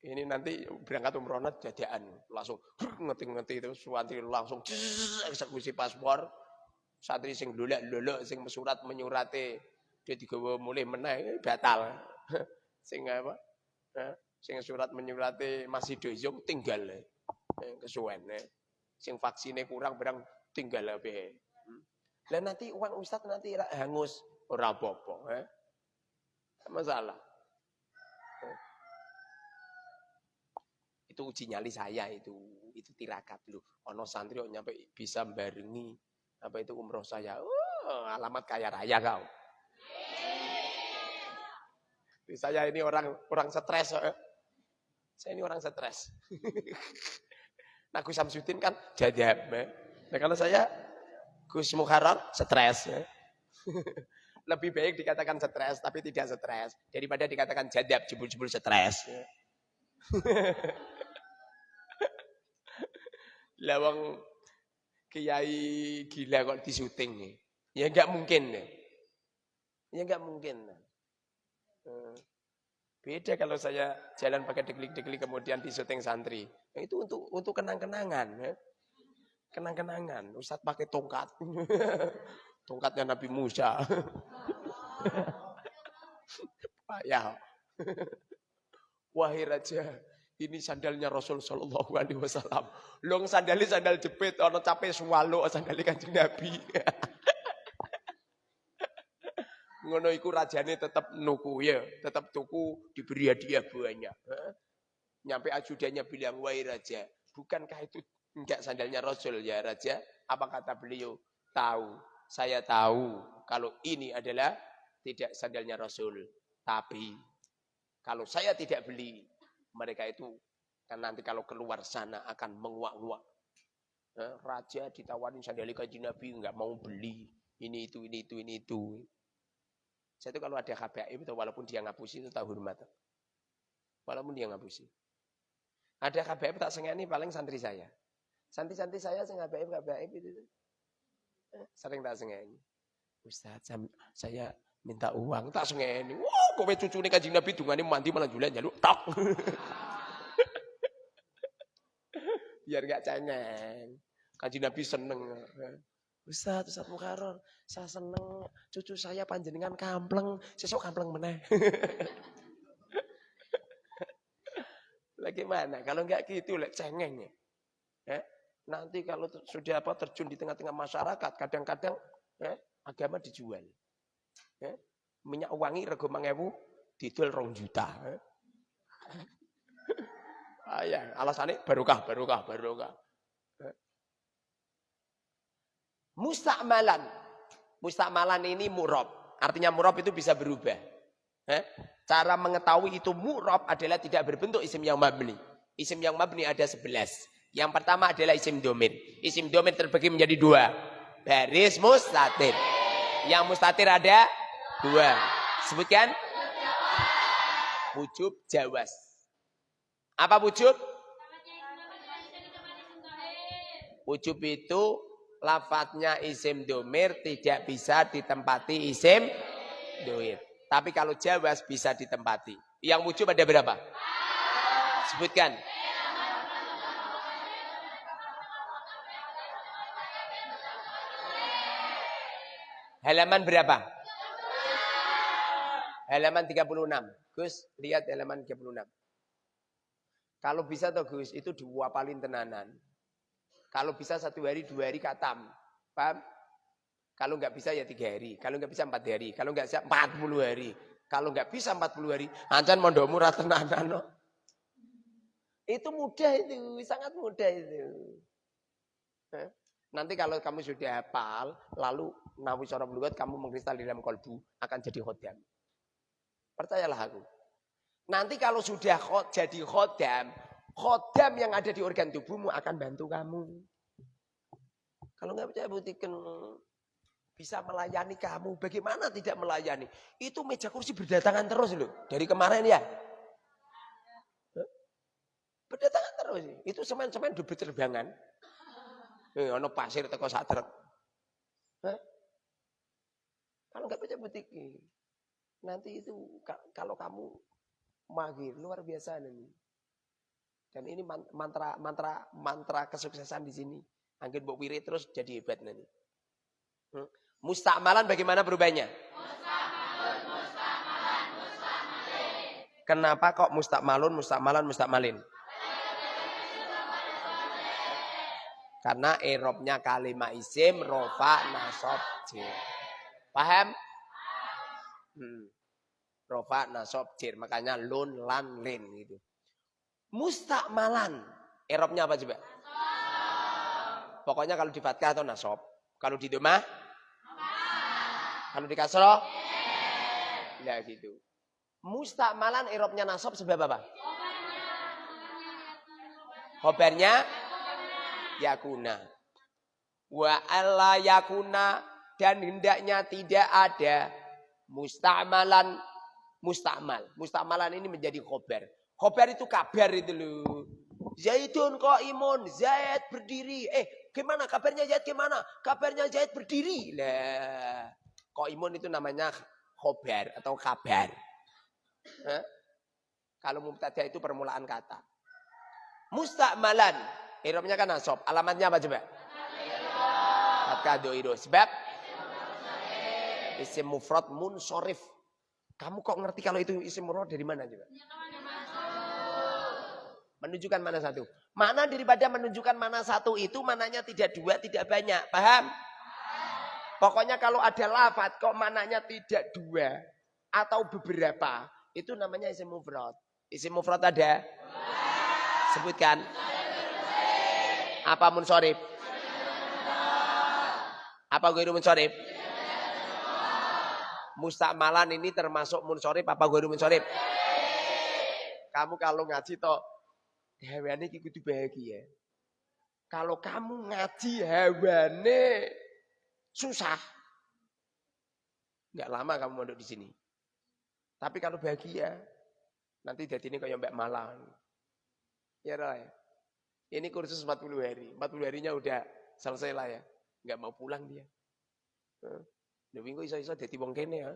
Ini nanti berangkat umroh jadian langsung ngerti-ngerti itu suantri langsung eksekusi paspor. Santri sing dolek lolok sing mesurat menyurati dia digawa mulai meneh batal. sing apa? Sing surat menyurati masih doyong tinggal kesuwen. Sing vaksinnya kurang berang tinggal abe. Dan nanti uang ustad nanti hangus ora apa-apa, eh? Masalah. Itu uji nyali saya itu. Itu tirakat dulu. Ono santri nyampe bisa barengi apa itu umroh saya. Oh, alamat kaya raya kau. Saya ini orang orang stres. Eh. Saya ini orang stres. nah Gus Samsudin kan jadab. Eh. Nah kalau saya Gus Muharram stres. Eh. Lebih baik dikatakan stres tapi tidak stres daripada dikatakan jadab jebul-jebul stres. Lawang kiai gila kok di syuting nih. Ya enggak mungkin nih. Ya enggak mungkin. Eh, beda kalau saya jalan pakai deglik-deglik kemudian di syuting santri. Nah, itu untuk untuk kenang-kenangan. Ya. Kenang-kenangan. Ustadz pakai tongkat. Tongkatnya Nabi Musa. Payah. Wahai raja, ini sandalnya Rasul Shallallahu Alaihi Wasallam. Long sandali sandal jepit, ono capek swalo sandali kanjeng Nabi. Ngono iku rajane tetap nuku ya, tetap tuku diberi hadiah banyak. Nyampe ajudannya bilang, wahai raja, bukankah itu enggak sandalnya Rasul ya raja? Apa kata beliau? Tahu, saya tahu kalau ini adalah tidak sandalnya Rasul. Tapi kalau saya tidak beli, mereka itu kan nanti kalau keluar sana akan menguak-nguak. Eh, raja ditawarin sandali kaji Nabi nggak mau beli ini itu ini itu ini itu. Saya itu kalau ada KBM itu walaupun dia ngapusi itu tahu hormat. Walaupun dia ngapusi. Ada KBM tak sengeni paling santri saya. Santri-santri saya sing KBM KBM itu. Eh, sering tak sengeni. Ustaz, saya minta uang tak sengeni. Wah, kowe cucune Kanjeng Nabi dungane mandi malah julan jaluk tok. Biar gak cengeng. Kanjeng Nabi seneng. Ustaz, Ustaz Mukaror, saya seneng cucu saya panjenengan kampleng, sesok kampleng meneh. Bagaimana? Kalau enggak gitu, lek cengeng ya. Eh? Nanti kalau sudah apa terjun di tengah-tengah masyarakat, kadang-kadang eh, agama dijual. Minyak wangi rego mangewu didol rong juta. ah, ya, alasannya barokah, barokah, barokah. Musta'malan. Musta'malan ini murab. Artinya murab itu bisa berubah. Cara mengetahui itu murab adalah tidak berbentuk isim yang mabni. Isim yang mabni ada sebelas. Yang pertama adalah isim domin. Isim domin terbagi menjadi dua. Baris mustatir. Yang mustatir ada Dua. Sebutkan. Wujub jawas. Apa wujub? Wujub itu lafadznya isim domir tidak bisa ditempati isim doir. Tapi kalau jawas bisa ditempati. Yang wujub ada berapa? Sebutkan. Halaman berapa? Halaman 36. Gus, lihat halaman 36. Kalau bisa toh Gus, itu diwapalin tenanan. Kalau bisa satu hari, dua hari katam. Paham? Kalau nggak bisa ya tiga hari. Kalau nggak bisa empat hari. Kalau nggak bisa empat puluh hari. Kalau nggak bisa empat puluh hari, ancan mondok murah tenanan. No. Itu mudah itu, sangat mudah itu. Nanti kalau kamu sudah hafal, lalu nawi lugat, kamu mengkristal di dalam kolbu, akan jadi khodam. Percayalah aku. Nanti kalau sudah jadi khodam, Khodam yang ada di organ tubuhmu akan bantu kamu. Kalau nggak percaya buktikan bisa melayani kamu. Bagaimana tidak melayani? Itu meja kursi berdatangan terus loh. Dari kemarin ya. Berdatangan terus. Itu semen-semen udah berterbangan. Eh, ono pasir teko sak truk. Kalau nggak percaya buktikan. Nanti itu kalau kamu magir luar biasa nih. Dan ini mantra mantra mantra kesuksesan di sini. Angin buk wirid terus jadi hebat nanti. Hmm. Mustakmalan bagaimana berubahnya? Mustakmalun, mustakmalin. Kenapa kok mustakmalun, mustakmalan, mustakmalin? Karena erobnya kalimat isim, rofa, nasob, jir. Paham? Hmm. Rofa, nasob, jir. Makanya lun, lan, lin gitu. Mustakmalan. Erobnya apa coba? Pokoknya kalau di fatkah atau nasob. Kalau di domah? Kalau di kasroh? Ya gitu. Mustakmalan erobnya nasob sebab apa? Khobarnya yakuna. Wa alla yakuna dan hendaknya tidak ada mustakmalan mustakmal. Mustakmalan ini menjadi khobar. Khobar itu kabar itu loh. Zaidun kok imun, Zaid berdiri. Eh, gimana kabarnya Zaid gimana? Kabarnya Zaid berdiri. Lah, imun itu namanya khobar atau kabar. Hah? Kalau mubtada itu permulaan kata. Mustakmalan. Irobnya kan nasab. Alamatnya apa coba? Fatkah doido. Sebab? Isim mufrad munsorif. Kamu kok ngerti kalau itu isim mufrad dari mana coba? Menunjukkan mana satu. Mana daripada menunjukkan mana satu itu mananya tidak dua, tidak banyak. Paham? Pokoknya kalau ada lafat kok mananya tidak dua atau beberapa, itu namanya isim mufrad. Isim mufrad ada? Sebutkan. Apa munsorib? Apa gue munsorib? Mustakmalan ini termasuk munsorib apa gue munsorib? Kamu kalau ngaji toh hewane iki kudu bahagia. Kalau kamu ngaji hewane susah. Enggak lama kamu mondok di sini. Tapi kalau bahagia, nanti jadi ini kayak Mbak Malang. Ya Roy. Ini kursus 40 hari. 40 harinya udah selesai lah ya. Enggak mau pulang dia. Lha minggu iso-iso dadi wong kene ya.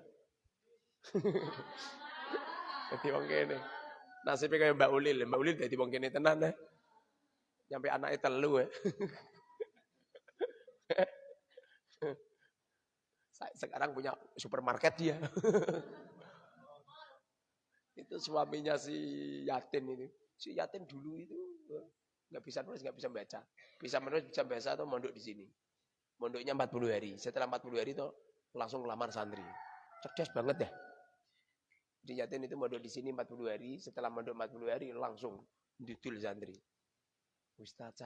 Dadi wong kene. Nasibnya kayak Mbak Ulil. Mbak Ulil jadi wong kene tenan ya. Sampai anaknya telu ya. Sekarang punya supermarket dia. itu suaminya si Yatin ini. Si Yatin dulu itu nggak bisa nulis, nggak bisa baca. Bisa menulis, bisa baca atau mondok di sini. Mondoknya 40 hari. Setelah 40 hari itu langsung lamar santri. Cerdas banget ya. Di itu mondok di sini 40 hari, setelah mondok 40 hari langsung didul santri. Ustaz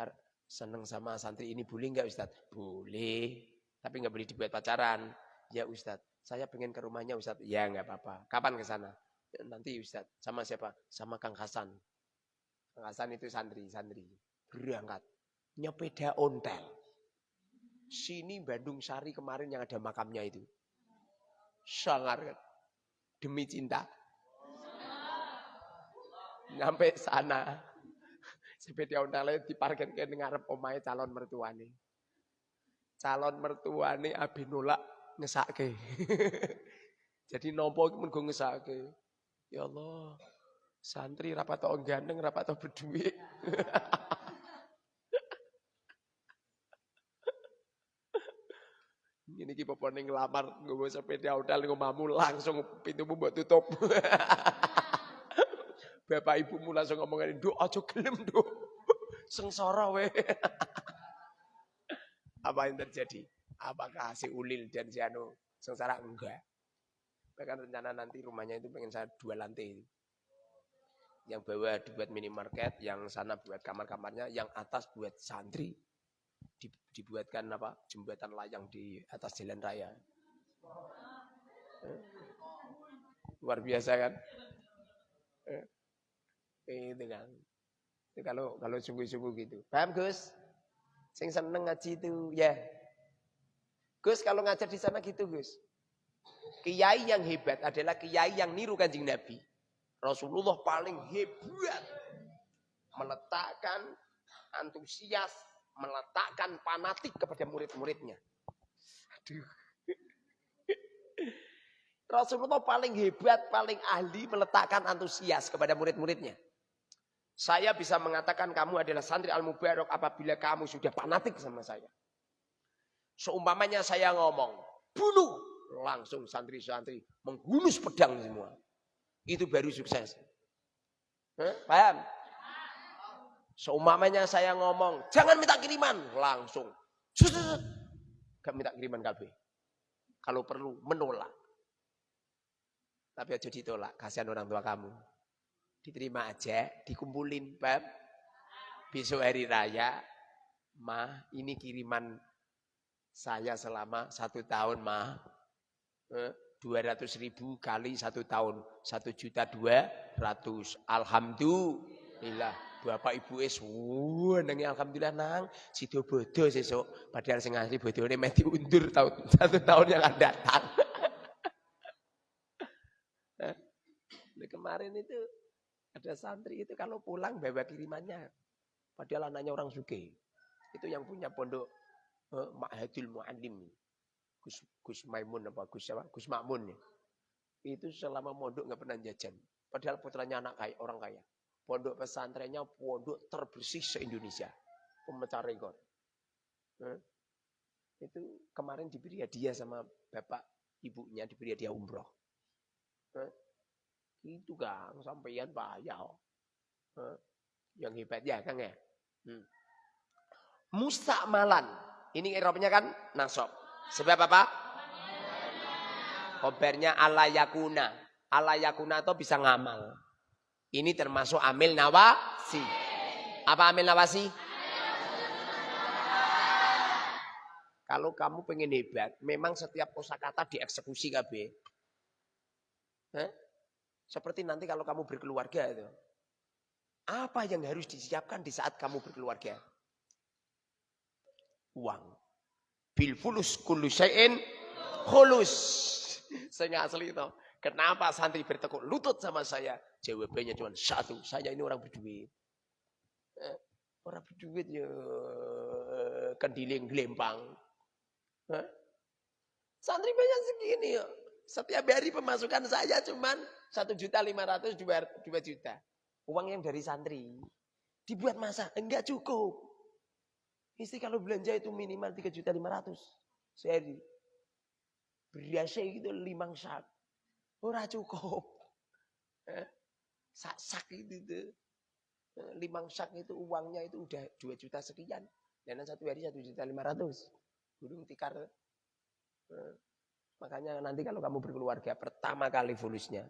seneng sama santri ini boleh nggak Ustaz? Boleh, tapi nggak boleh dibuat pacaran. Ya Ustaz, saya pengen ke rumahnya Ustaz. Ya nggak apa-apa. Kapan ke sana? Ya, nanti Ustaz. Sama siapa? Sama Kang Hasan. Kang Hasan itu santri, santri. Berangkat. Nyepeda ontel. Sini Bandung Sari kemarin yang ada makamnya itu. Sangat demi cinta. Sampai sana. Sepeda ontelnya diparkir ke ngarep omahe calon mertuane. calon mertuane abi nolak ngesake. Jadi nopo iku mun ngesake. Ya Allah, santri rapat tau ganteng, rapat tau berduit. Ini ki popone nglamar nggawa sepeda hotel ngomamu langsung pintumu mbok tutup. Bapak ibumu langsung ngomongin, "Nduk aja gelem, Nduk." Sengsara we. Apa yang terjadi? Apakah si Ulil dan si Anu sengsara? Enggak. Bahkan rencana nanti rumahnya itu pengen saya dua lantai. Yang bawah dibuat minimarket, yang sana buat kamar-kamarnya, yang atas buat santri dibuatkan apa jembatan layang di atas jalan raya. Eh? Luar biasa kan? Eh? Itu kan. Itu kalau kalau sungguh-sungguh gitu. Paham Gus? Sing seneng ngaji itu ya. Gus kalau ngajar di sana gitu Gus. Kiai yang hebat adalah kiai yang niru kanjeng Nabi. Rasulullah paling hebat meletakkan antusias meletakkan fanatik kepada murid-muridnya. Rasulullah paling hebat, paling ahli meletakkan antusias kepada murid-muridnya. Saya bisa mengatakan kamu adalah santri al-mubarak apabila kamu sudah fanatik sama saya. Seumpamanya saya ngomong, bunuh. Langsung santri-santri menghunus pedang semua. Itu baru sukses. Hah? Paham? Seumpamanya saya ngomong, jangan minta kiriman. Langsung. Gak minta kiriman KB. Kalau perlu, menolak. Tapi aja ditolak, kasihan orang tua kamu. Diterima aja, dikumpulin, bab. Besok hari raya, mah ini kiriman saya selama satu tahun, mah. Eh, 200 ribu kali satu tahun. Satu juta dua ratus. Alhamdulillah. Bapak ibu es, wah nangi alhamdulillah nang, sido bodoh sesuk. Padahal sing asli ini mati undur tahun satu tahun yang akan datang. nah, kemarin itu ada santri itu kalau pulang bawa kirimannya, padahal anaknya orang suke. Itu yang punya pondok eh, Ma'hadul Mu'alim. Gus, Gus Maimun apa Gus apa? Gus Makmun ya. Itu selama mondok nggak pernah jajan. Padahal putranya anak kaya, orang kaya. Pondok pesantrennya pondok terbersih se-Indonesia. Pemecah rekor. Hmm? Itu kemarin diberi hadiah sama bapak ibunya diberi hadiah umroh. Hmm? Itu kang sampeyan payah. Hmm? Yang hebat ya kang ya. Hmm. Mustakmalan. Ini Eropnya kan nasab. Sebab apa? Kobernya ala yakuna. Ala yakuna itu bisa ngamal. Ini termasuk amil nawasi. Apa amil nawasi? Kalau kamu pengen hebat, memang setiap kosakata dieksekusi KB. Seperti nanti kalau kamu berkeluarga itu. Apa yang harus disiapkan di saat kamu berkeluarga? Uang. Bil fulus kullu syai'in khulus. Saya asli itu. Kenapa santri bertekuk lutut sama saya? Jawabannya cuma satu, saya ini orang berduit. Eh, orang berduit ya kendiling gelempang. Eh? Santri banyak segini ya. Setiap hari pemasukan saya cuma satu juta lima ratus dua juta. Uang yang dari santri. Dibuat masa enggak cukup. Istri kalau belanja itu minimal tiga juta lima ratus sehari. Berasnya itu limang sak. Ora cukup. Eh, sak sak itu tuh. Eh, limang sak itu uangnya itu udah dua juta sekian. Dan satu hari satu juta lima ratus. Burung tikar. Eh, makanya nanti kalau kamu berkeluarga pertama kali fulusnya.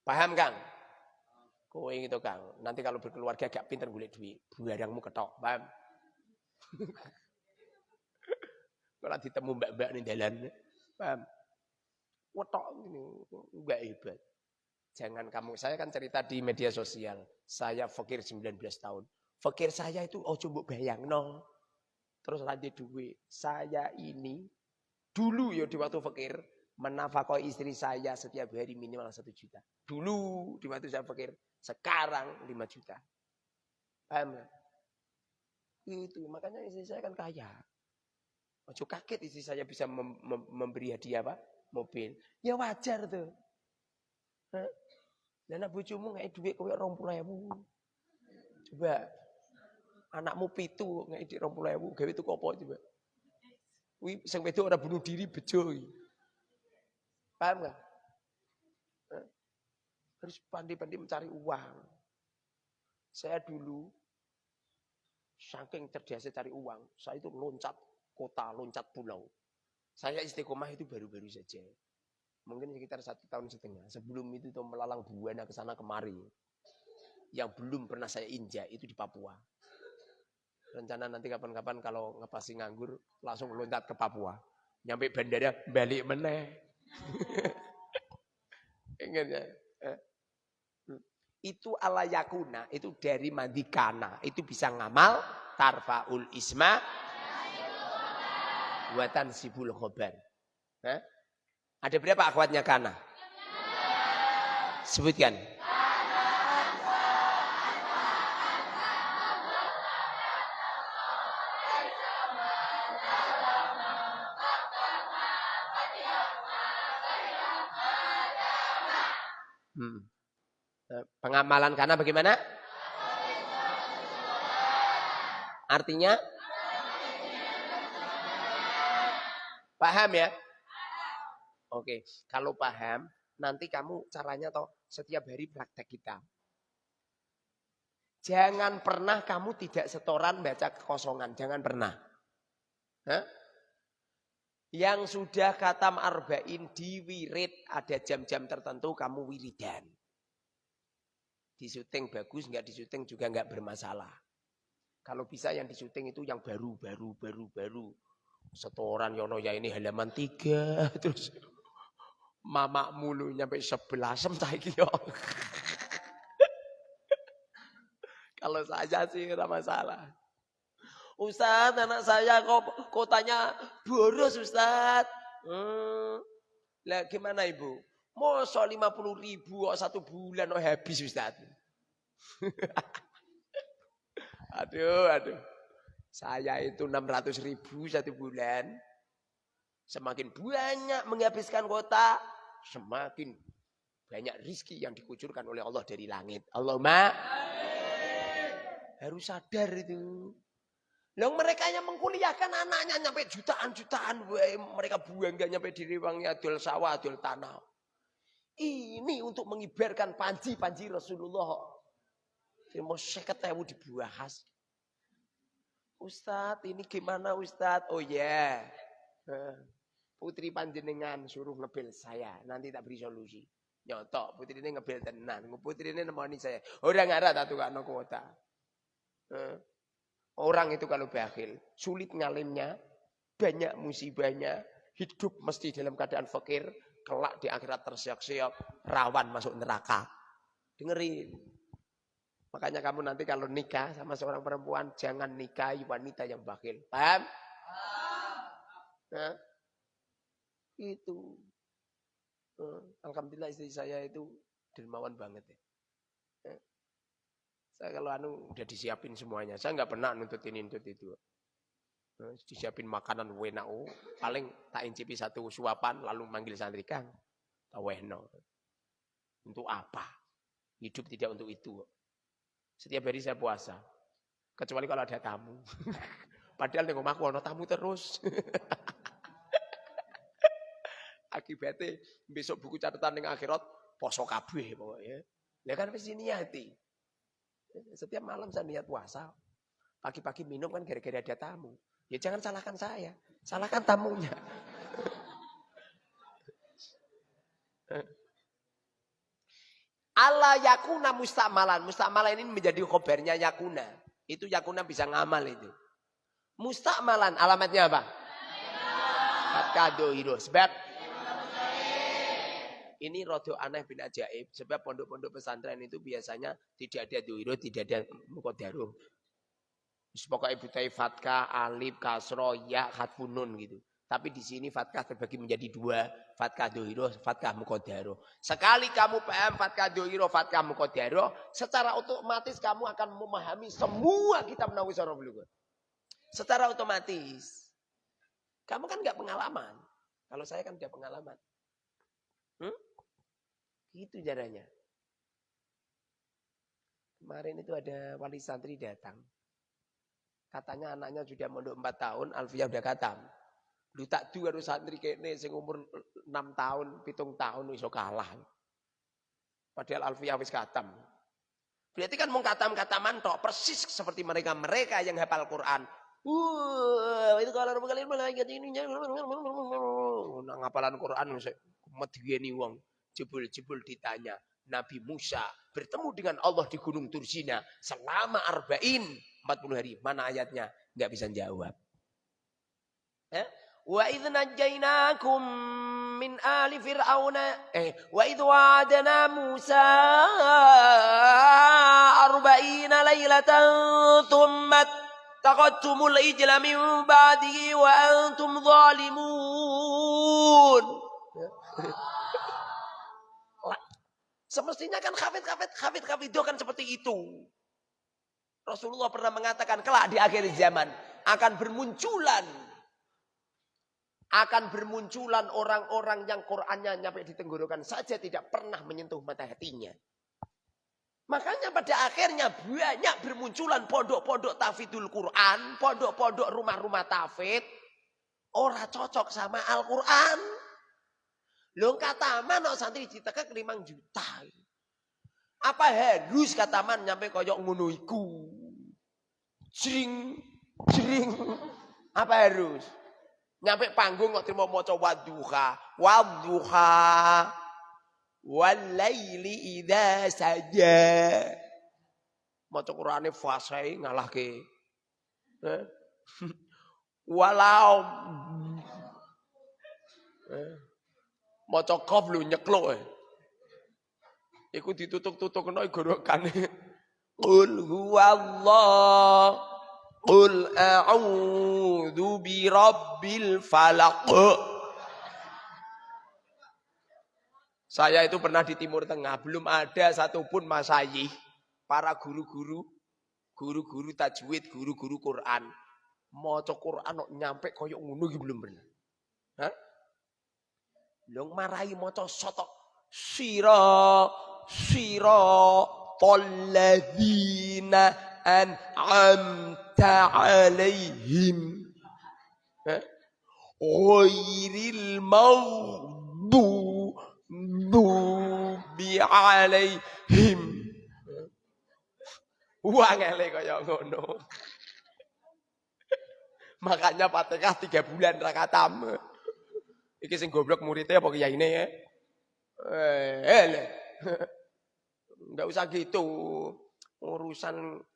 Paham Kang? Kowe itu Kang. Nanti kalau berkeluarga gak pinter gulik duit. Barangmu ketok. Paham? kalau ditemu mbak-mbak nih jalan. Paham? Wetok ini enggak hebat. Jangan kamu, saya kan cerita di media sosial. Saya fakir 19 tahun. Fakir saya itu oh coba bayang no. Terus lanjut duit. Saya ini dulu ya di waktu fakir menafkah istri saya setiap hari minimal satu juta. Dulu di waktu saya fakir, sekarang 5 juta. Paham ya? Itu makanya istri saya kan kaya. Ojo kaget istri saya bisa mem mem memberi hadiah apa? Mobil. Ya wajar tuh. Dan anak bojomu ngai duit kowe 20.000. Coba anakmu pitu ngai di 20.000 gawe itu apa coba? Wih, sing wedok ora bunuh diri bejo Paham nggak? Harus pandai-pandai mencari uang. Saya dulu saking cerdas cari uang, saya itu loncat kota, loncat pulau. Saya istiqomah itu baru-baru saja. Mungkin sekitar satu tahun setengah. Sebelum itu tuh melalang buana ke sana kemari. Yang belum pernah saya injak itu di Papua. Rencana nanti kapan-kapan kalau ngepasi nganggur langsung loncat ke Papua. Nyampe bandara balik meneh. Ingat ya? Eh? Itu ala yakuna, itu dari mandikana. Itu bisa ngamal, tarfaul isma, buatan sibul khobar. Eh? Ada berapa akhwatnya kana? Sebutkan. Hmm. Eh, pengamalan karena bagaimana? Artinya? Paham ya? Oke, kalau paham, nanti kamu caranya toh setiap hari praktek kita. Jangan pernah kamu tidak setoran baca kekosongan, jangan pernah. Hah? Yang sudah katam arba'in di wirid, ada jam-jam tertentu kamu wiridan. Di syuting bagus, nggak di syuting juga nggak bermasalah. Kalau bisa yang di syuting itu yang baru, baru, baru, baru. Setoran Yono ya ini halaman tiga, terus mama mulu nyampe sebelas yo. Kalau saja sih tidak masalah. Ustaz, anak saya kok kotanya boros Ustaz. Hmm. Lah gimana ibu? Masa 50 ribu kok satu bulan oh habis Ustaz. aduh, aduh. Saya itu 600 ribu satu bulan. Semakin banyak menghabiskan kota, semakin banyak rizki yang dikucurkan oleh Allah dari langit. Allahumma harus sadar itu. Loh mereka yang mengkuliahkan anaknya nyampe jutaan-jutaan. Mereka buang gak nyampe di riwangnya adul sawah, adul tanah. Ini untuk mengibarkan panji-panji Rasulullah. Mau seket ewu dibahas. Ustadz ini gimana Ustadz? Oh ya. Yeah. Putri panjenengan suruh ngebel saya. Nanti tak beri solusi. Nyotok. Putri ini ngebel tenan. Putri ini nemani saya. Orang ngarah tak tukar no kuota. Orang itu kalau bakhil. Sulit ngalimnya. Banyak musibahnya. Hidup mesti dalam keadaan fakir kelak di akhirat tersiok-siok, rawan masuk neraka. Dengerin. Makanya kamu nanti kalau nikah sama seorang perempuan, jangan nikahi wanita yang bakil. Paham? Nah, itu. Nah, Alhamdulillah istri saya itu dermawan banget ya. Nah, saya kalau anu udah disiapin semuanya. Saya nggak pernah nuntut ini nuntut itu. Nah, disiapin makanan wenau, paling tak incipi satu suapan lalu manggil santri kang. Tawehno. Untuk apa? Hidup tidak untuk itu. Setiap hari saya puasa. Kecuali kalau ada tamu. Padahal di rumahku ada tamu terus. Akibatnya besok buku catatan dengan akhirat poso kabeh pokoknya. Ya kan wis niati. Setiap malam saya niat puasa. Pagi-pagi minum kan gara-gara ada tamu. Ya jangan salahkan saya, salahkan tamunya. Allah yakuna mustamalan. Mustamalan ini menjadi khobarnya yakuna. Itu yakuna bisa ngamal itu. Mustamalan alamatnya apa? Hiro. Sebab ini rodo aneh bin ajaib. Sebab pondok-pondok pesantren itu biasanya tidak ada dohiro, tidak ada mukodaruh. Pokoknya butai fatkah, alif, kasro, ya, khatfunun gitu. Tapi di sini fatkah terbagi menjadi dua. Fatkah dohiro, fatkah mukodaro. Sekali kamu paham fatkah dohiro, fatkah mukodaro. Secara otomatis kamu akan memahami semua kitab Nawawi Sarabulughah. Secara otomatis. Kamu kan nggak pengalaman. Kalau saya kan udah pengalaman. Hmm? Gitu caranya. Kemarin itu ada wali santri datang. Katanya anaknya sudah mondok 4 tahun, Alfiyah udah katam. Lu tak dua harus santri kene sing umur 6 tahun, pitung tahun iso kalah. Padahal Alfiyah wis katam. Berarti kan mau katam-kataman tok persis seperti mereka mereka yang hafal Quran. Uh, itu kalau orang kalian malaikat ini nang hafalan Quran medeni wong jebul-jebul ditanya Nabi Musa bertemu dengan Allah di Gunung Tursina selama arba'in 40 hari. Mana ayatnya? Enggak bisa jawab. Eh? Wa idh najjaynakum min ali fir'auna eh wa idh wa'adna Musa arba'ina laylatan thumma taqattumul ijla min ba'dihi wa antum zalimun. Semestinya kan hafid-hafid hafid-hafid itu kan seperti itu. Rasulullah pernah mengatakan kelak di akhir zaman akan bermunculan akan bermunculan orang-orang yang Qur'annya nyampe di tenggorokan saja tidak pernah menyentuh mata hatinya. Makanya pada akhirnya banyak bermunculan pondok-pondok tafidul Quran, pondok-pondok rumah-rumah tafid. Orang cocok sama Al-Quran. Lo kata mana santri ditekek 5 juta. Apa harus kataman nyampe koyok ngono iku? Jring, jring. Apa harus? Nyampe panggung kok terima maca wadduha, wadduha. Walaili idza saja. Maca Qur'ane fasai ngalahke. Eh? Walau eh? Maca qaf lu nyekluk eh. Iku ditutuk-tutukno gorokane. Qul huwallah. Qul a'udzu birabbil falaq. Saya itu pernah di Timur Tengah, belum ada satupun masayih, para guru-guru, guru-guru tajwid, guru-guru Quran. Maca Quran kok nyampe koyok iki belum pernah. Hah? Long marahi maca sotok sira sira talladzina an'amta alaihim ghairil maghdubi alaihim Wah ngele kaya ngono. Makanya Fatihah tiga bulan rakatam. Iki sing goblok muridnya apa kiyaine ya? Eh, Enggak usah gitu. Urusan eh,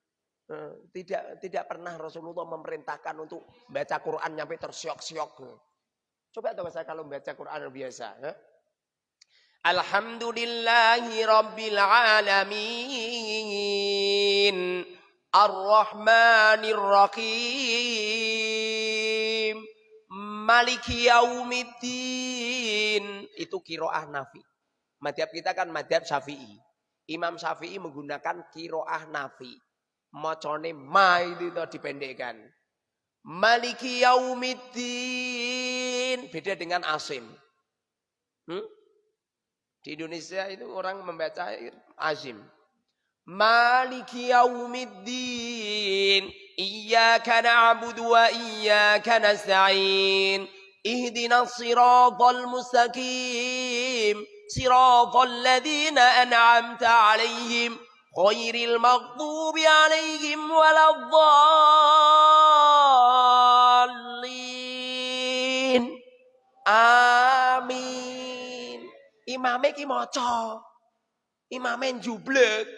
tidak tidak pernah Rasulullah memerintahkan untuk baca Quran nyampe tersiok-siok. Coba tahu saya kalau baca Quran biasa. Eh? Alhamdulillahi Rabbil Alamin. Ar-Rahmanir Rahim. Maliki Yaumiddin. Itu kiroah nafi. Madhab kita kan madhab syafi'i. Imam Syafi'i menggunakan kiroah nafi. Mocone ma itu dipendekkan. Maliki yaumiddin. Beda dengan asim. Hmm? Di Indonesia itu orang membaca azim. Maliki yaumiddin. Iyaka na'budu wa iyaka nasta'in. Ihdina siratal mustaqim. صراط الذين أنعمت عليهم غير المغضوب عليهم ولا الضالين Amin. Imame ki maca. Imame jublek.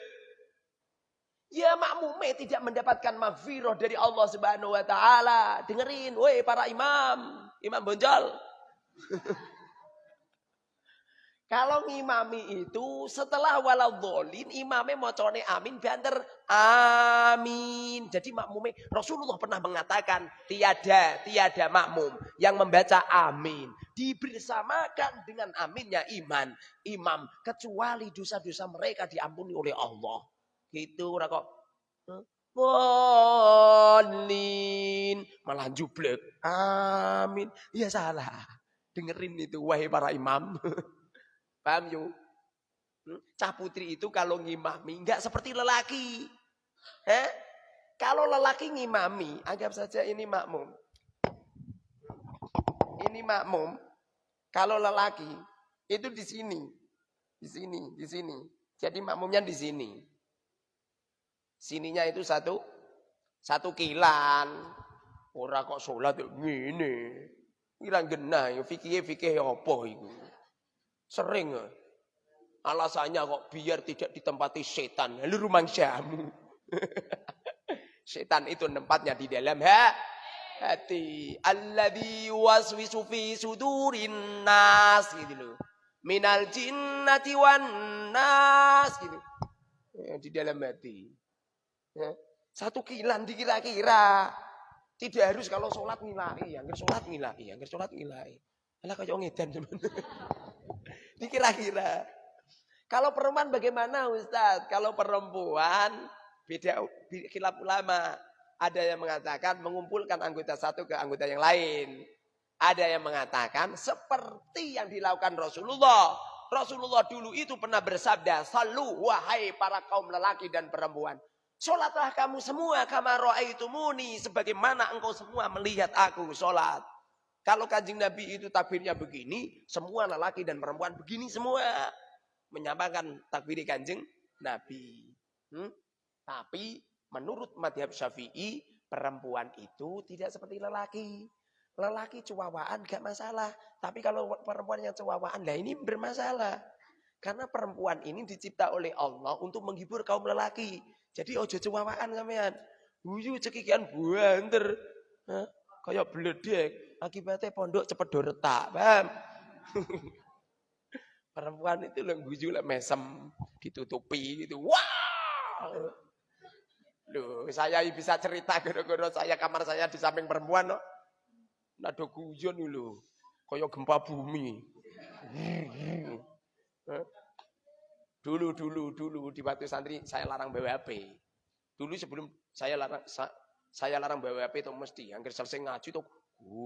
Ya makmume tidak mendapatkan maghfirah dari Allah Subhanahu wa taala. Dengerin, woi para imam, imam bonjol. Kalau ngimami itu setelah waladolin imamnya mocone amin banter amin. Jadi makmumnya Rasulullah pernah mengatakan tiada tiada makmum yang membaca amin dibersamakan dengan aminnya iman imam kecuali dosa-dosa mereka diampuni oleh Allah. Gitu ora kok. Bolin. Malah jublek. Amin. Ya salah. Dengerin itu wahai para imam. Paham yuk? Hmm? Cah putri itu kalau ngimami enggak seperti lelaki. Eh? Kalau lelaki ngimami, anggap saja ini makmum. Ini makmum. Kalau lelaki itu di sini. Di sini, di sini. Jadi makmumnya di sini. Sininya itu satu satu kilan. Ora kok sholat ngene. Kilan genah, fikih fikih apa itu. Sering Alasannya kok biar tidak ditempati setan. Lalu rumah syamu. setan itu tempatnya di dalam ha? hati. Alladhi waswisu fi sudurin nas gitu loh. Minal jinnati wan nas gitu. Ya, di dalam hati. Ya. Satu kilan dikira-kira. Tidak harus kalau sholat ngilai. Yang sholat ngilai. Yang sholat ngilai. Alah kayak ngedan Dikira-kira. Kalau perempuan bagaimana Ustaz? Kalau perempuan beda khilaf ulama. Ada yang mengatakan mengumpulkan anggota satu ke anggota yang lain. Ada yang mengatakan seperti yang dilakukan Rasulullah. Rasulullah dulu itu pernah bersabda, Salu wahai para kaum lelaki dan perempuan. Sholatlah kamu semua kama muni sebagaimana engkau semua melihat aku sholat. Kalau kanjeng Nabi itu takbirnya begini, semua lelaki dan perempuan begini semua menyamakan takbir kanjeng Nabi. Hmm? Tapi menurut madhab syafi'i, perempuan itu tidak seperti lelaki. Lelaki cuawaan gak masalah. Tapi kalau perempuan yang cuawaan, lah ini bermasalah. Karena perempuan ini dicipta oleh Allah untuk menghibur kaum lelaki. Jadi ojo cuawaan sampean. Wuyu cekikian banter. Kayak beledek. Akibatnya pondok cepet doretak. Paham? Perempuan itu yang guju mesem, ditutupi gitu. Wah! Loh, saya bisa cerita gara-gara saya kamar saya di samping perempuan no. Nado guyon dulu. Kaya gempa bumi. Dulu, dulu, dulu di batu santri saya larang BWP. Dulu sebelum saya larang sa, saya larang BWP itu mesti hampir selesai ngaji itu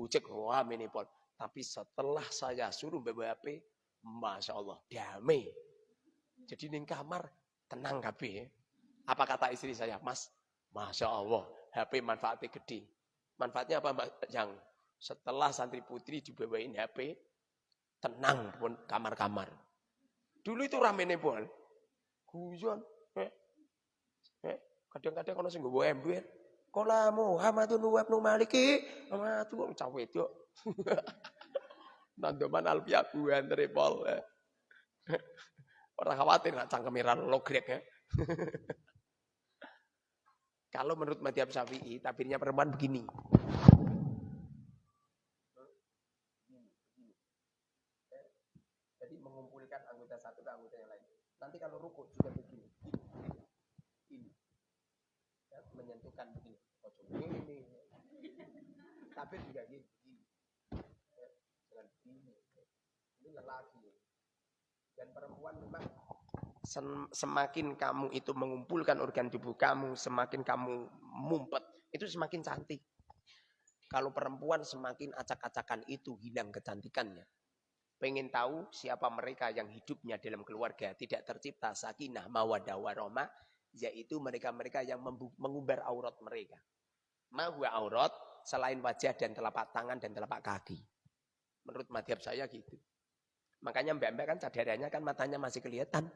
cek wah minipol. Tapi setelah saya suruh BWP, Masya Allah, damai. Jadi ning kamar tenang kabeh. Apa kata istri saya? Mas, Masya Allah, HP manfaatnya gede. Manfaatnya apa Mbak Yang? Setelah santri putri dibawain HP, tenang pun kamar-kamar. Dulu itu rame nih. Guyon. Eh, eh, kadang-kadang kalau sing gue ember. Kola Muhammadun wa ibnu Maliki. Muhammadun cawe itu. Nandoman alfiah buan tripol. Orang khawatir nak cangkemiran logrek ya. Kalau menurut madhab syafi'i, tabirnya perempuan begini. Jadi mengumpulkan anggota satu ke anggota yang lain. Nanti kalau rukuk juga begini. Ini. Ya, menyentuhkan begini. Ini. Tabir juga gini. lelaki. Dan perempuan memang semakin kamu itu mengumpulkan organ tubuh kamu, semakin kamu mumpet, itu semakin cantik. Kalau perempuan semakin acak-acakan itu hilang kecantikannya. Pengen tahu siapa mereka yang hidupnya dalam keluarga tidak tercipta sakinah mawadah warahmah, yaitu mereka-mereka yang mengumbar aurat mereka. Mahwa aurat selain wajah dan telapak tangan dan telapak kaki. Menurut madhab saya gitu. Makanya mbak-mbak kan cadarannya kan matanya masih kelihatan.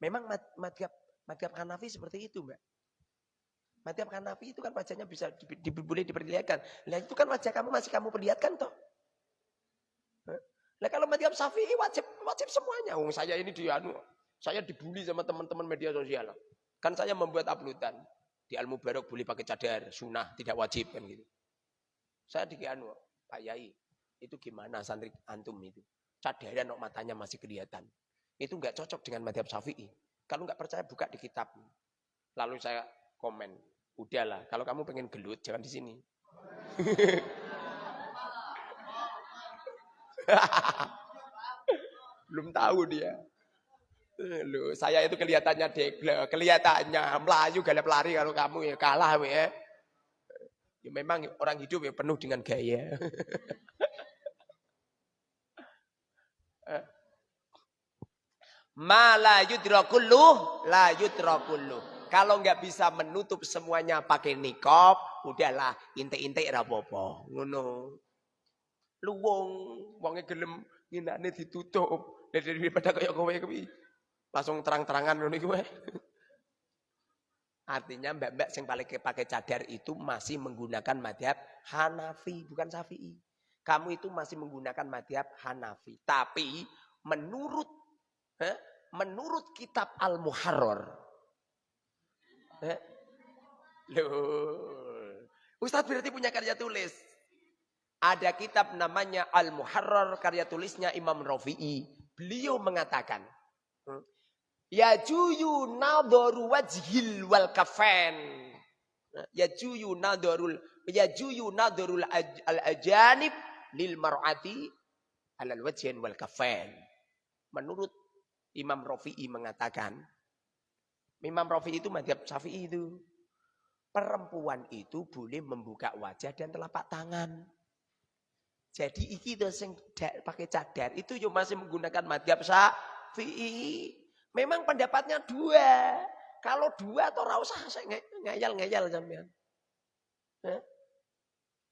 Memang madhab, madhab Hanafi seperti itu mbak. Madhab Hanafi itu kan wajahnya bisa di, diperlihatkan. Nah itu kan wajah kamu masih kamu perlihatkan toh. Nah kalau madhab Syafi'i wajib wajib semuanya. Oh, saya ini di anu, saya dibully sama teman-teman media sosial. Kan saya membuat uploadan di Al Mubarak boleh pakai cadar, sunnah tidak wajib kan gitu. Saya di Pak Yai, itu gimana santri antum itu? cadaran nok matanya masih kelihatan. Itu nggak cocok dengan madhab syafi'i. Kalau nggak percaya buka di kitab. Lalu saya komen, udahlah kalau kamu pengen gelut jangan di sini. Belum tahu dia. Loh, saya itu kelihatannya degle, kelihatannya melayu galap lari kalau kamu ya kalah ya. Ya memang orang hidup ya penuh dengan gaya. Ma la yudrakullu, la yudrakullu. Kalau nggak bisa menutup semuanya pakai nikop, udahlah intek-intek rapopo. Ngono. Lu wong, wonge gelem nginane ditutup. Daripada kaya kowe kuwi langsung terang-terangan ngono iku Artinya mbak-mbak yang paling pakai cadar itu masih menggunakan madhab Hanafi, bukan Syafi'i. Kamu itu masih menggunakan madhab Hanafi. Tapi menurut eh, menurut kitab Al-Muharrar. Eh, Ustadz berarti punya karya tulis. Ada kitab namanya Al-Muharrar, karya tulisnya Imam Rafi'i. Beliau mengatakan, hmm, Ya juyu nadharu wajhil wal kafen. Ya juyu nadharul ya juyu nadharul al ajanib lil mar'ati alal wajhin wal kafen. Menurut Imam Rafi'i mengatakan, Imam Rafi'i itu madhab Syafi'i itu. Perempuan itu boleh membuka wajah dan telapak tangan. Jadi iki itu yang pakai cadar itu yo masih menggunakan madhab Syafi'i. Memang pendapatnya dua. Kalau dua atau rasa saya ngayal-ngayal sampean.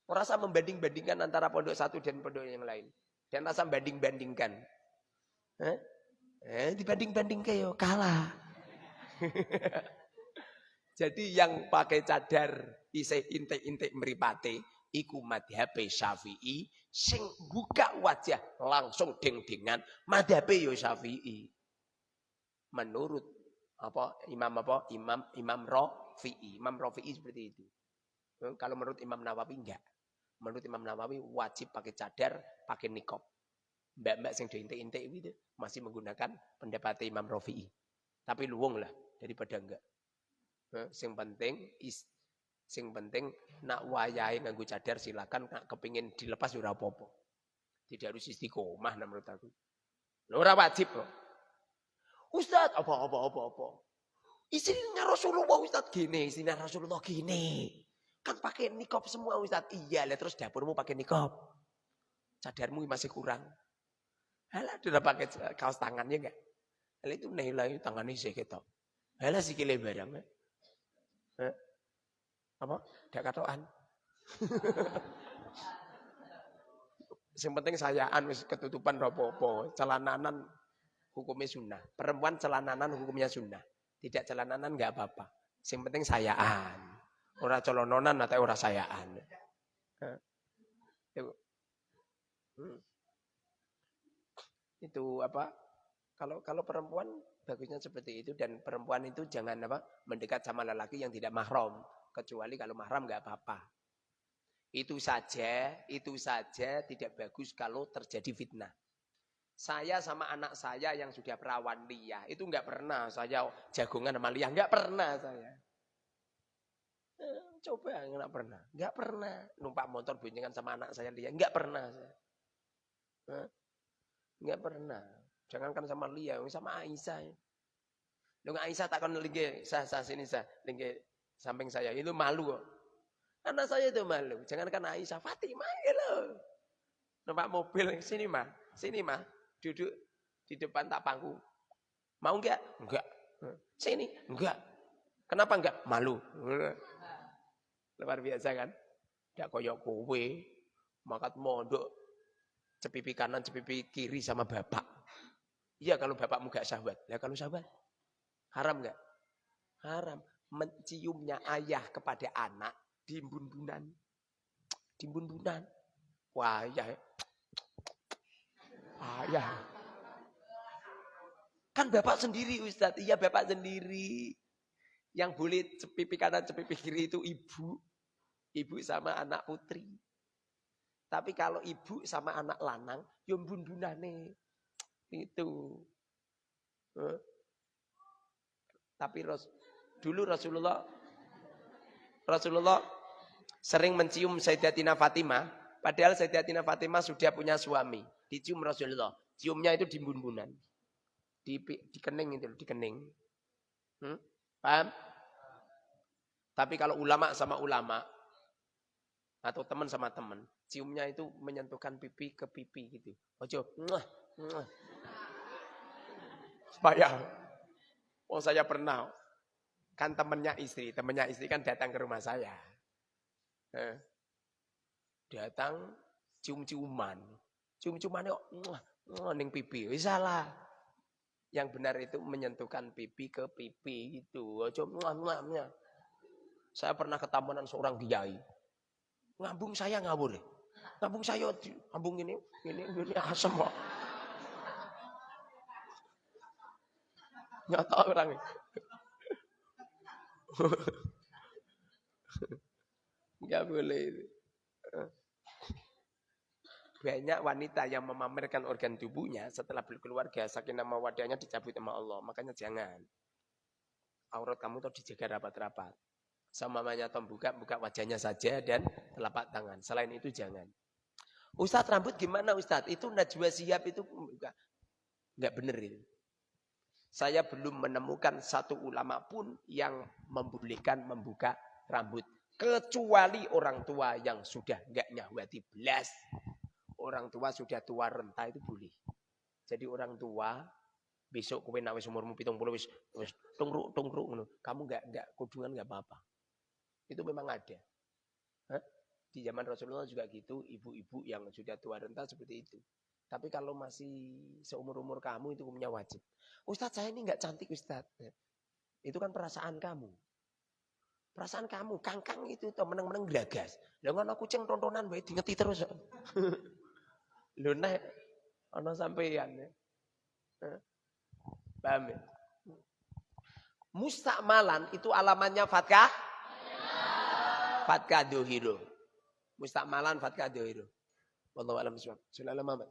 Merasa membanding-bandingkan antara pondok satu dan pondok yang lain. Dan rasa banding-bandingkan. Eh? Eh, dibanding-banding kayak kalah. Jadi yang pakai cadar isih intek-intek meripate iku madhab Syafi'i sing buka wajah langsung deng-dengan madhab yo Syafi'i menurut apa Imam apa Imam Imam Rafi'i. Imam Rafi'i seperti itu. Hmm, kalau menurut Imam Nawawi enggak. Menurut Imam Nawawi wajib pakai cadar, pakai nikop. Mbak-mbak yang diintek-intek itu masih menggunakan pendapat Imam Rafi'i. Tapi luwung lah daripada enggak. Hmm, sing penting is sing penting nak wayahe nganggo cadar silakan nak kepingin dilepas ora. Tidak harus istiqomah menurut aku. Ora wajib. Ustaz, apa apa apa apa. Istrinya Rasulullah Ustaz gini, istrinya Rasulullah gini. Kan pakai nikop semua Ustaz. Iya, lah terus dapurmu pakai nikop. Cadarmu masih kurang. Halah udah pakai kaos tangannya enggak? Halah itu nilai tangannya sih kita. Halah sikile barang. Eh? Apa? Dak katoan. Yang penting sayaan wis ketutupan rapopo, celananan hukumnya sunnah. Perempuan celananan hukumnya sunnah. Tidak celananan nggak apa-apa. Yang penting sayaan. Orang colononan atau orang sayaan. Itu. Hmm. Itu apa? Kalau kalau perempuan bagusnya seperti itu dan perempuan itu jangan apa mendekat sama lelaki yang tidak mahram kecuali kalau mahram nggak apa-apa. Itu saja, itu saja tidak bagus kalau terjadi fitnah. Saya sama anak saya yang sudah perawan Lia, itu enggak pernah saya jagungan sama Lia, enggak pernah saya. Eh, coba enggak pernah, enggak pernah numpak motor boncengan sama anak saya Lia, enggak pernah saya. Eh, enggak pernah. Jangankan sama Lia, sama Aisyah. Lu Aisyah takkan lagi sah sah sini sah, lagi samping saya itu malu kok. Anak saya itu malu. Jangankan Aisyah, Fatimah ya lo. Numpak mobil sini mah, sini mah duduk di depan tak pangku. Mau enggak? Enggak. Sini? Enggak. Kenapa enggak? Malu. Luar biasa kan? Enggak koyok kowe. Makat mondok. Cepipi kanan, cepipi kiri sama bapak. Iya kalau bapakmu enggak sahabat. Ya kalau sahabat. Haram enggak? Haram. Menciumnya ayah kepada anak di bundunan. Di bundunan. Wah, ya ayah. Kan bapak sendiri Ustadz. Iya bapak sendiri. Yang boleh cepipi kanan cepipi kiri itu ibu. Ibu sama anak putri. Tapi kalau ibu sama anak lanang, yang bundunane. Itu. Huh? Tapi Ras, dulu Rasulullah Rasulullah sering mencium Sayyidatina Fatimah. Padahal Sayyidatina Fatimah sudah punya suami. Dicium Rasulullah. Ciumnya itu di bun-bunan. Di, di kening itu, di kening. Hmm? Paham? Tapi kalau ulama sama ulama, atau teman sama teman, ciumnya itu menyentuhkan pipi ke pipi gitu. Ojo, muah, oh saya pernah, kan temennya istri, temennya istri kan datang ke rumah saya. Eh, datang cium-ciuman. Cium-ciuman yuk, ning pipi. Salah. Yang benar itu menyentuhkan pipi ke pipi gitu. Muah. Saya pernah ke tamunan seorang kiai. Ngambung saya ngawur. Ngambung saya, ngambung ini, ini, ini asem kok. Nyata orang. Enggak boleh itu. Banyak wanita yang memamerkan organ tubuhnya setelah berkeluarga, saking nama wadahnya dicabut sama Allah. Makanya jangan. Aurat kamu tuh dijaga rapat-rapat. Sama mamanya tom buka, buka wajahnya saja dan telapak tangan. Selain itu jangan. Ustadz rambut gimana Ustadz? Itu najwa siap itu enggak, enggak benar itu. Saya belum menemukan satu ulama pun yang membolehkan membuka rambut. Kecuali orang tua yang sudah enggak nyahwati belas orang tua sudah tua renta itu boleh. Jadi orang tua besok kowe nak wis umurmu 70 wis wis tungruk tungruk ngono. Kamu enggak enggak kudungan enggak apa-apa. Itu memang ada. Hah? Di zaman Rasulullah juga gitu, ibu-ibu yang sudah tua renta seperti itu. Tapi kalau masih seumur-umur kamu itu hukumnya wajib. Ustadz saya ini enggak cantik Ustadz. Itu kan perasaan kamu. Perasaan kamu, kangkang itu tuh meneng-meneng gelagas. Lah ngono kucing tontonan wae dingeti terus. Lho nek ana sampeyan ya. Paham ya? Mustakmalan itu alamannya fatkah? Fatkah dohiro. Mustakmalan fatkah dohiro. Wallahu a'lam bishawab. Sallallahu Muhammad.